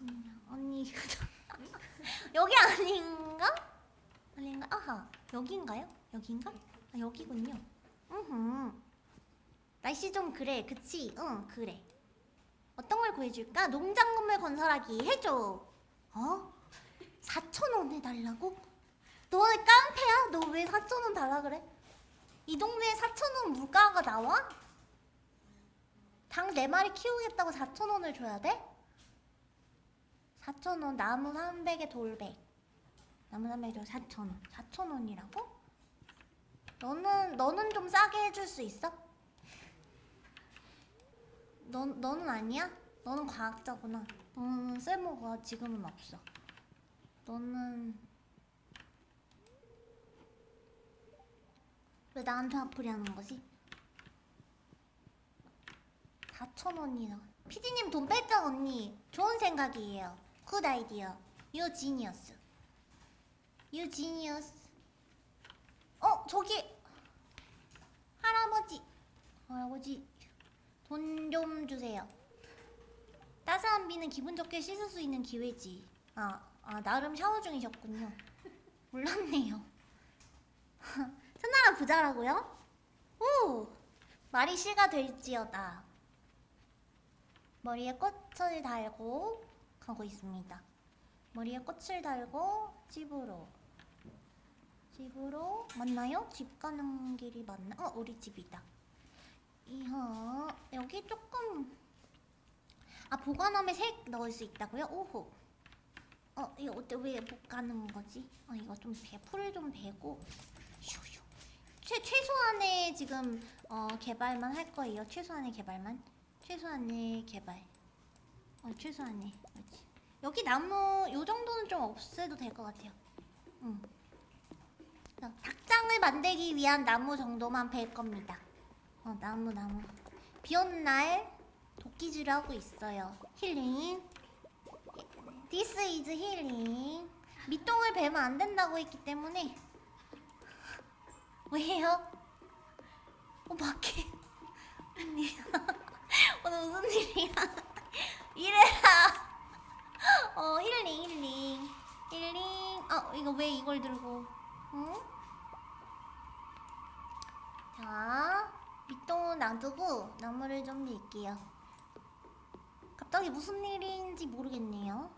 음, 언니 여기 아닌가? 아닌가? 아하 여기인가요? 여기인가? 아 여기군요 으흠 날씨 좀 그래 그치? 응 그래 어떤 걸 구해줄까? 농장 건물 건설하기 해줘 어? 4천원 해달라고? 너 깡패야? 너 왜 4천원 달라 그래? 이 동네에 4천원 물가가 나와? 닭 4마리 키우겠다고 4천원을 줘야 돼? 4천원 나무 300에 돌백 나무 300에 4천원 4천원이라고? 너는 너는 좀 싸게 해줄 수 있어? 너, 너는 아니야? 너는 과학자구나 너는 쓸모가 지금은 없어 너는 왜 나한테 화풀이 하는 거지? 4천원이나 피디님 돈 뺐죠 언니? 좋은 생각이에요 good idea you genius you genius 어 저기 할아버지 할아버지 돈 좀 주세요 따스한 비는 기분 좋게 씻을 수 있는 기회지 아, 아 나름 샤워 중이셨군요 몰랐네요 그자라고요? 오! 말이 씨가 될지어다. 머리에 꽃을 달고 가고 있습니다. 머리에 꽃을 달고 집으로. 집으로 맞나요? 집 가는 길이 맞나? 어, 우리 집이다. 이하 여기 조금 아 보관함에 색 넣을 수 있다고요? 오호. 어 이거 어때 왜못 가는 거지? 아 이거 좀 배, 풀을 좀 베고 슈슈. 최 최소한의 지금 어 개발만 할 거예요. 최소한의 개발만. 최소한의 개발. 어 최소한의 그렇지. 여기 나무 요 정도는 좀 없애도 될 것 같아요. 응. 닭장을 만들기 위한 나무 정도만 벨 겁니다. 어 나무 나무. 비 오는 날 도끼질을 하고 있어요. 힐링. This is 힐링. 밑동을 베면 안 된다고 했기 때문에 왜요? 어 밖에 언니 오늘 무슨 일이야? 이래라. 어 힐링 힐링 힐링. 어 이거 왜 이걸 들고? 응? 자 밑동은 놔두고 나무를 좀 밀게요. 갑자기 무슨 일인지 모르겠네요.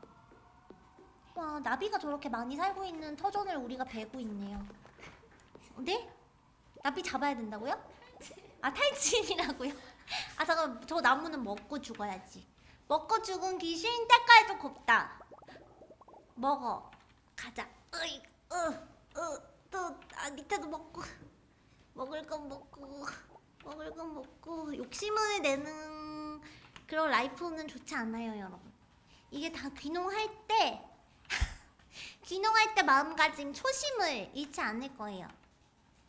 와 나비가 저렇게 많이 살고 있는 터전을 우리가 베고 있네요. 네? 나비 잡아야 된다고요? 아 탈진이라고요? 아 잠깐 저 나무는 먹고 죽어야지. 먹고 죽은 귀신 때깔도 곱다. 먹어. 가자. 으이, 으, 으, 또, 아, 밑에도 먹고. 먹을 건 먹고. 먹을 건 먹고. 욕심을 내는 그런 라이프는 좋지 않아요, 여러분. 이게 다 귀농할 때, 귀농할 때 마음가짐, 초심을 잃지 않을 거예요.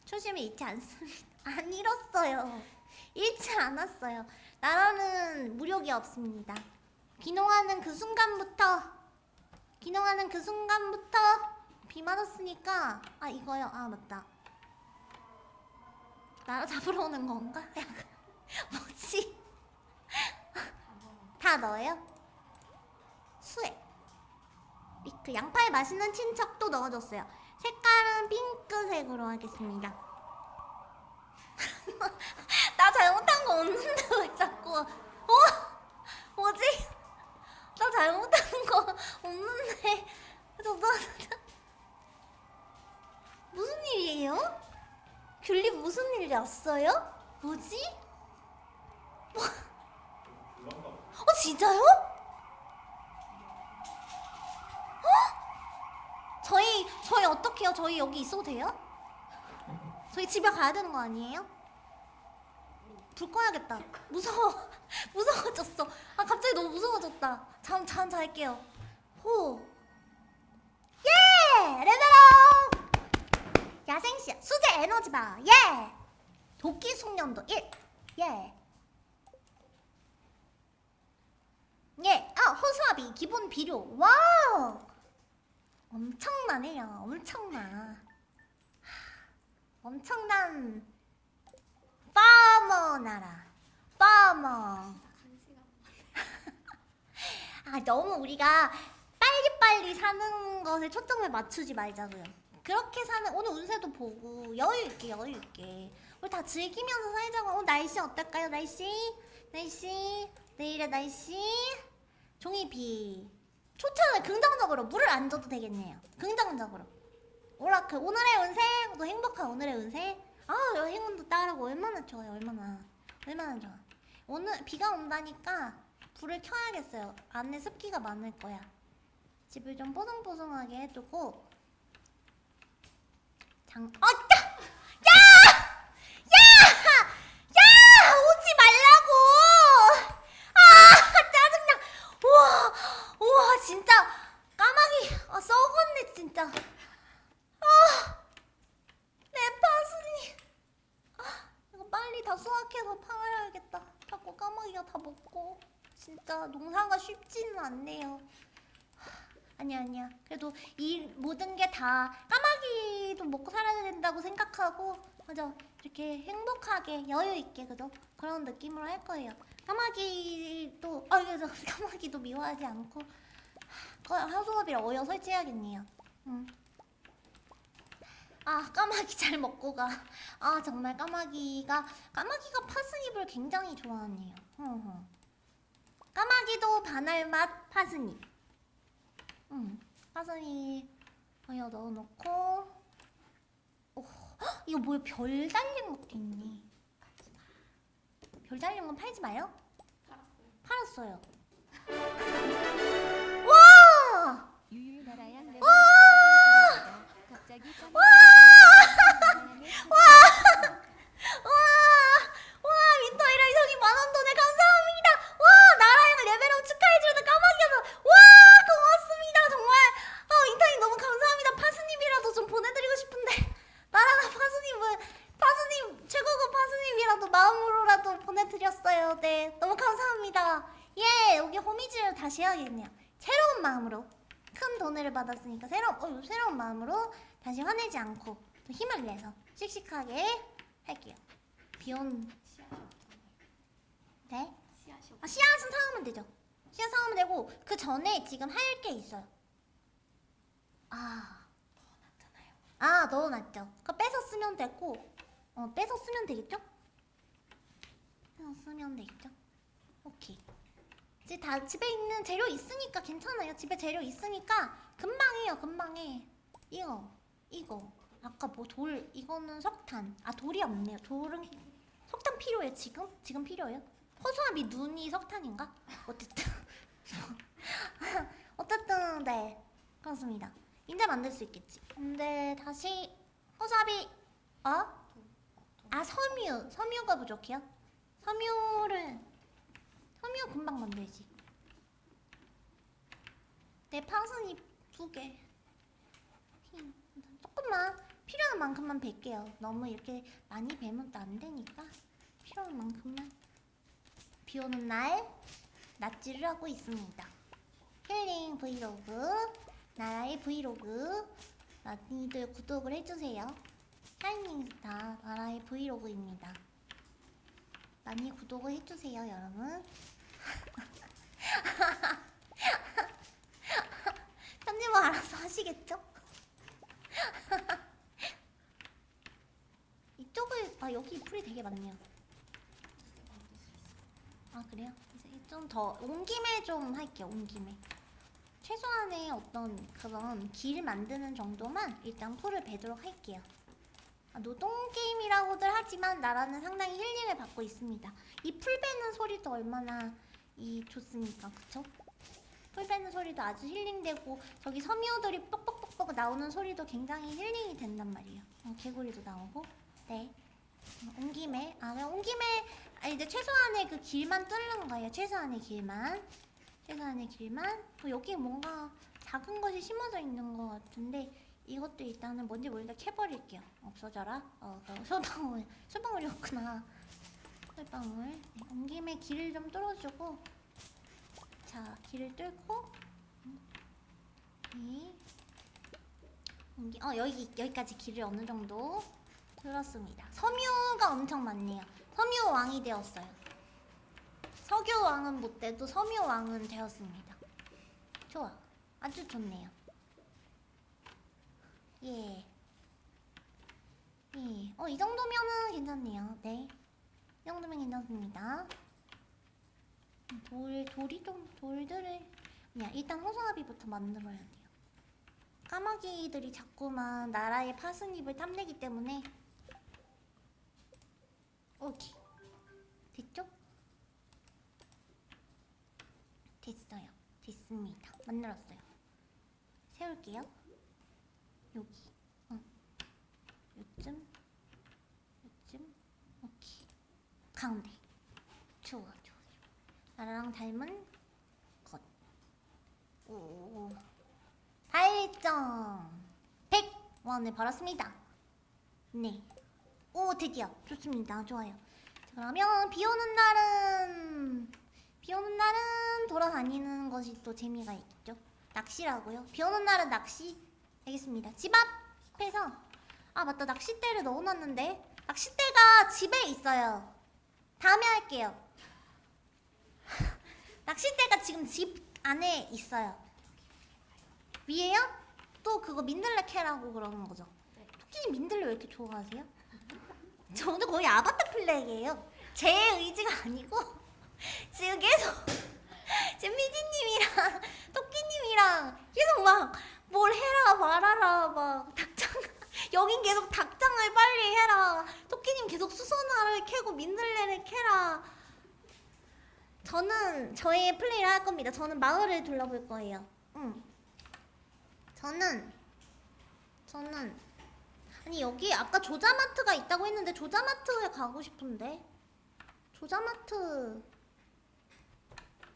초심을 잃지 않습니다. 안 잃었어요. 잃지 않았어요. 나라는 무력이 없습니다. 귀농하는 그 순간부터 귀농하는 그 순간부터 비 맞았으니까 아 이거요 아 맞다 나라 잡으러 오는 건가? 뭐지? 다 넣어요? 수액 그 양파에 맛있는 친척도 넣어줬어요 색깔은 핑크색으로 하겠습니다 나 잘못한 거 없는데 왜 자꾸 어? 뭐지? 나 잘못한 거 없는데 저도 무슨 일이에요? 귤리 무슨 일이었어요? 뭐지? 뭐? 어 진짜요? 어? 저희 저희 어떻게요? 저희 여기 있어도 돼요? 저희 집에 가야 되는 거 아니에요? 불 꺼야겠다. 무서워. 무서워졌어. 아 갑자기 너무 무서워졌다. 잠 잠 잘게요. 호. 예! 레벨업! 야생시 수제 에너지바. 예! 도끼 숙련도 1. 예. 예. 아, 허수아비 기본 비료. 와우! 엄청나네요. 엄청나. 하, 엄청난 파머 나라. 파머. 아 너무 우리가 빨리빨리 사는 것에 초점을 맞추지 말자고요. 그렇게 사는 오늘 운세도 보고 여유 있게 여유 있게 우리 다 즐기면서 살자고. 어 날씨 어떨까요? 날씨 날씨 내일의 날씨 종이 비 좋잖아요. 긍정적으로 물을 안 줘도 되겠네요. 긍정적으로 오라클 오늘의 운세 또 행복한 오늘의 운세 아 행운도 따르고 얼마나 좋아요 얼마나 얼마나 좋아 오늘 비가 온다니까 불을 켜야겠어요. 안에 습기가 많을 거야. 집을 좀 뽀송뽀송하게 해두고 장. 어, 야! 야! 야! 야! 오지 말라고! 아, 짜증나. 우와, 우와, 진짜 까마귀 아, 썩었네 진짜. 아, 내 파순이. 아, 이거 빨리 다 수확해서 팔아야겠다. 자꾸 까마귀가 다 먹고. 진짜 농사가 쉽지는 않네요. 하, 아니야 아니야. 그래도 이 모든 게 다 까마귀 도 먹고 살아야 된다고 생각하고 맞아 이렇게 행복하게 여유 있게 그죠? 그런 느낌으로 할 거예요. 까마귀도 아 그래서 까마귀도 미워하지 않고 하수업이랑 어여 설치해야겠네요. 음. 아 까마귀 잘 먹고 가. 아 정말 까마귀가 까마귀가 파스닙을 굉장히 좋아하네요. 까마귀도 바늘 맛 파스닙. 응. 파스닙 어여 넣어놓고. 오, 헉, 이거 뭐야 별 달린 것도 있네. 별 달린 건 팔지 마요. 팔았어요. 팔았어요. 와! 유유 갑자기 와! 와! 와! 윈터 이럴 형이 만원 돈에 감사합니다. 와! 나라형 레벨업 축하해주는 까마귀여서 와! 고맙습니다. 정말 아 윈터님 너무 감사합니다. 파스닙이라도 좀 보내드리고 싶은데 나라가 파스님은 파스님 최고급 파스님이라도 마음으로라도 보내드렸어요. 네 너무 감사합니다. 예 여기 호미질 다시 해야겠네요. 새로운 마음으로 큰 돈을 받았으니까 새로운 어, 새로운 마음으로 다시 화내지 않고 또 힘을 내서 씩씩하게 할게요. 비온. 네? 아 씨앗은 사오면 되죠. 씨앗 사오면 되고 그 전에 지금 할 게 있어요. 아, 아 넣어놨죠. 그 빼서 쓰면 되고, 어 빼서 쓰면 되겠죠? 빼서 쓰면 되겠죠? 오케이. 이제 다 집에 있는 재료 있으니까 괜찮아요. 집에 재료 있으니까 금방 해요. 금방 해. 이거, 이거. 아까 뭐 돌 이거는 석탄. 아 돌이 없네요. 돌은 석탄 필요해요. 지금? 지금 필요해요? 허수아비 눈이 석탄인가? 어쨌든 어쨌든 네 그렇습니다. 이제 만들 수 있겠지. 근데 다시 허수아비 어? 아 섬유 섬유가 부족해요? 섬유를 섬유 금방 만들지. 내 파순이 두 개. 흰, 조금만 필요한 만큼만 뺄게요. 너무 이렇게 많이 베면 또 안 되니까 필요한 만큼만. 비 오는 날 낫질을 하고 있습니다. 힐링 브이로그, 나라의 브이로그, 많이들 구독을 해주세요. shining star 나라의 브이로그입니다. 많이 구독을 해주세요, 여러분. 편집은 알아서 하시겠죠? 이쪽을 아 여기 풀이 되게 많네요. 아 그래요? 이제 좀 더 온 김에 좀 할게요. 온 김에 최소한의 어떤 그런 길 만드는 정도만 일단 풀을 베도록 할게요. 아, 노동 게임이라고들 하지만 나라는 상당히 힐링을 받고 있습니다. 이 풀 베는 소리도 얼마나 이 좋습니까, 그쵸? 풀 베는 소리도 아주 힐링되고 저기 섬유들이 뻑뻑뻑뻑 나오는 소리도 굉장히 힐링이 된단 말이에요. 어, 개구리도 나오고, 네. 어, 온 김에 아 그냥 온 김에 아 이제 최소한의 그 길만 뚫는 거예요. 최소한의 길만 최소한의 길만 어, 여기 뭔가 작은 것이 심어져 있는 것 같은데 이것도 일단은 뭔지 모르겠다 캐버릴게요. 없어져라. 어, 그 소방울 소방울이었구나. 소방울. 네, 온 김에 길을 좀 뚫어주고 자 길을 뚫고 네. 어 여기 여기까지 길을 어느 정도 뚫었습니다. 섬유가 엄청 많네요. 섬유 왕이 되었어요. 석유 왕은 못 돼도 섬유 왕은 되었습니다. 좋아. 아주 좋네요. 예. 예. 어, 이 정도면은 괜찮네요. 네. 이 정도면 괜찮습니다. 돌, 돌이 좀, 돌들을. 그냥 일단 호수아비부터 만들어야 돼요. 까마귀들이 자꾸만 나라의 파스닙을 탐내기 때문에. 오케이. 됐죠? 됐어요. 됐습니다. 만들었어요. 세울게요. 여기. 어. 요쯤. 요쯤. 오케이. 가운데. 좋아, 좋아, 좋아. 나랑 닮은 것. 오. 달점. 100원을 벌었습니다. 네. 오, 드디어. 좋습니다. 좋아요. 자, 그러면 비 오는 날은 비 오는 날은 돌아다니는 것이 또 재미가 있죠. 낚시라고요. 비 오는 날은 낚시. 알겠습니다. 집 앞에서 아 맞다 낚싯대를 넣어놨는데 낚싯대가 집에 있어요. 다음에 할게요. 낚싯대가 지금 집 안에 있어요. 위에요? 또 그거 민들레 캐라고 그러는 거죠. 네. 토끼님 민들레 왜 이렇게 좋아하세요? 저는 거의 아바타 플레이에요. 제 의지가 아니고 지금 계속 지금 피디님이랑 토끼님이랑 계속 막 뭘 해라 말아라 막 닭장 여긴 계속 닭장을 빨리 해라 토끼님 계속 수선화를 캐고 민들레를 캐라 저는 저의 플레이를 할 겁니다. 저는 마을을 둘러볼 거예요. 응. 저는 저는 아니 여기 아까 조자마트가 있다고 했는데 조자마트에 가고 싶은데 조자마트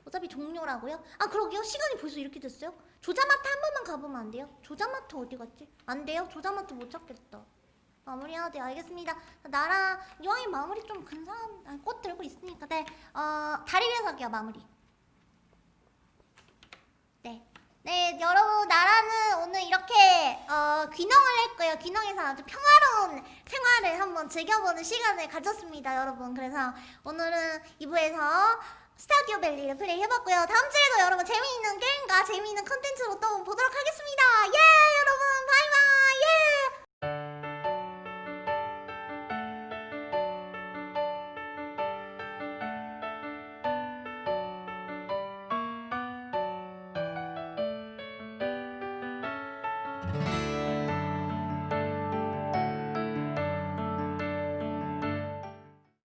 어차피 종료라고요? 아 그러게요 시간이 벌써 이렇게 됐어요? 조자마트 한 번만 가보면 안 돼요? 조자마트 어디 갔지? 안 돼요? 조자마트 못 찾겠다 마무리해야 돼요 알겠습니다 나라 이왕이 마무리 좀 근사한 아, 꽃 들고 있으니까 네 어 다리 위에서 할게요 마무리 네. 네, 여러분 나라는 오늘 이렇게 어, 귀농을 했고요. 귀농해서 아주 평화로운 생활을 한번 즐겨보는 시간을 가졌습니다, 여러분. 그래서 오늘은 2부에서 스타듀오 밸리를 플레이 해봤고요. 다음 주에도 여러분 재미있는 게임과 재미있는 컨텐츠로 또 보도록 하겠습니다. 예 여러분. 바이바이.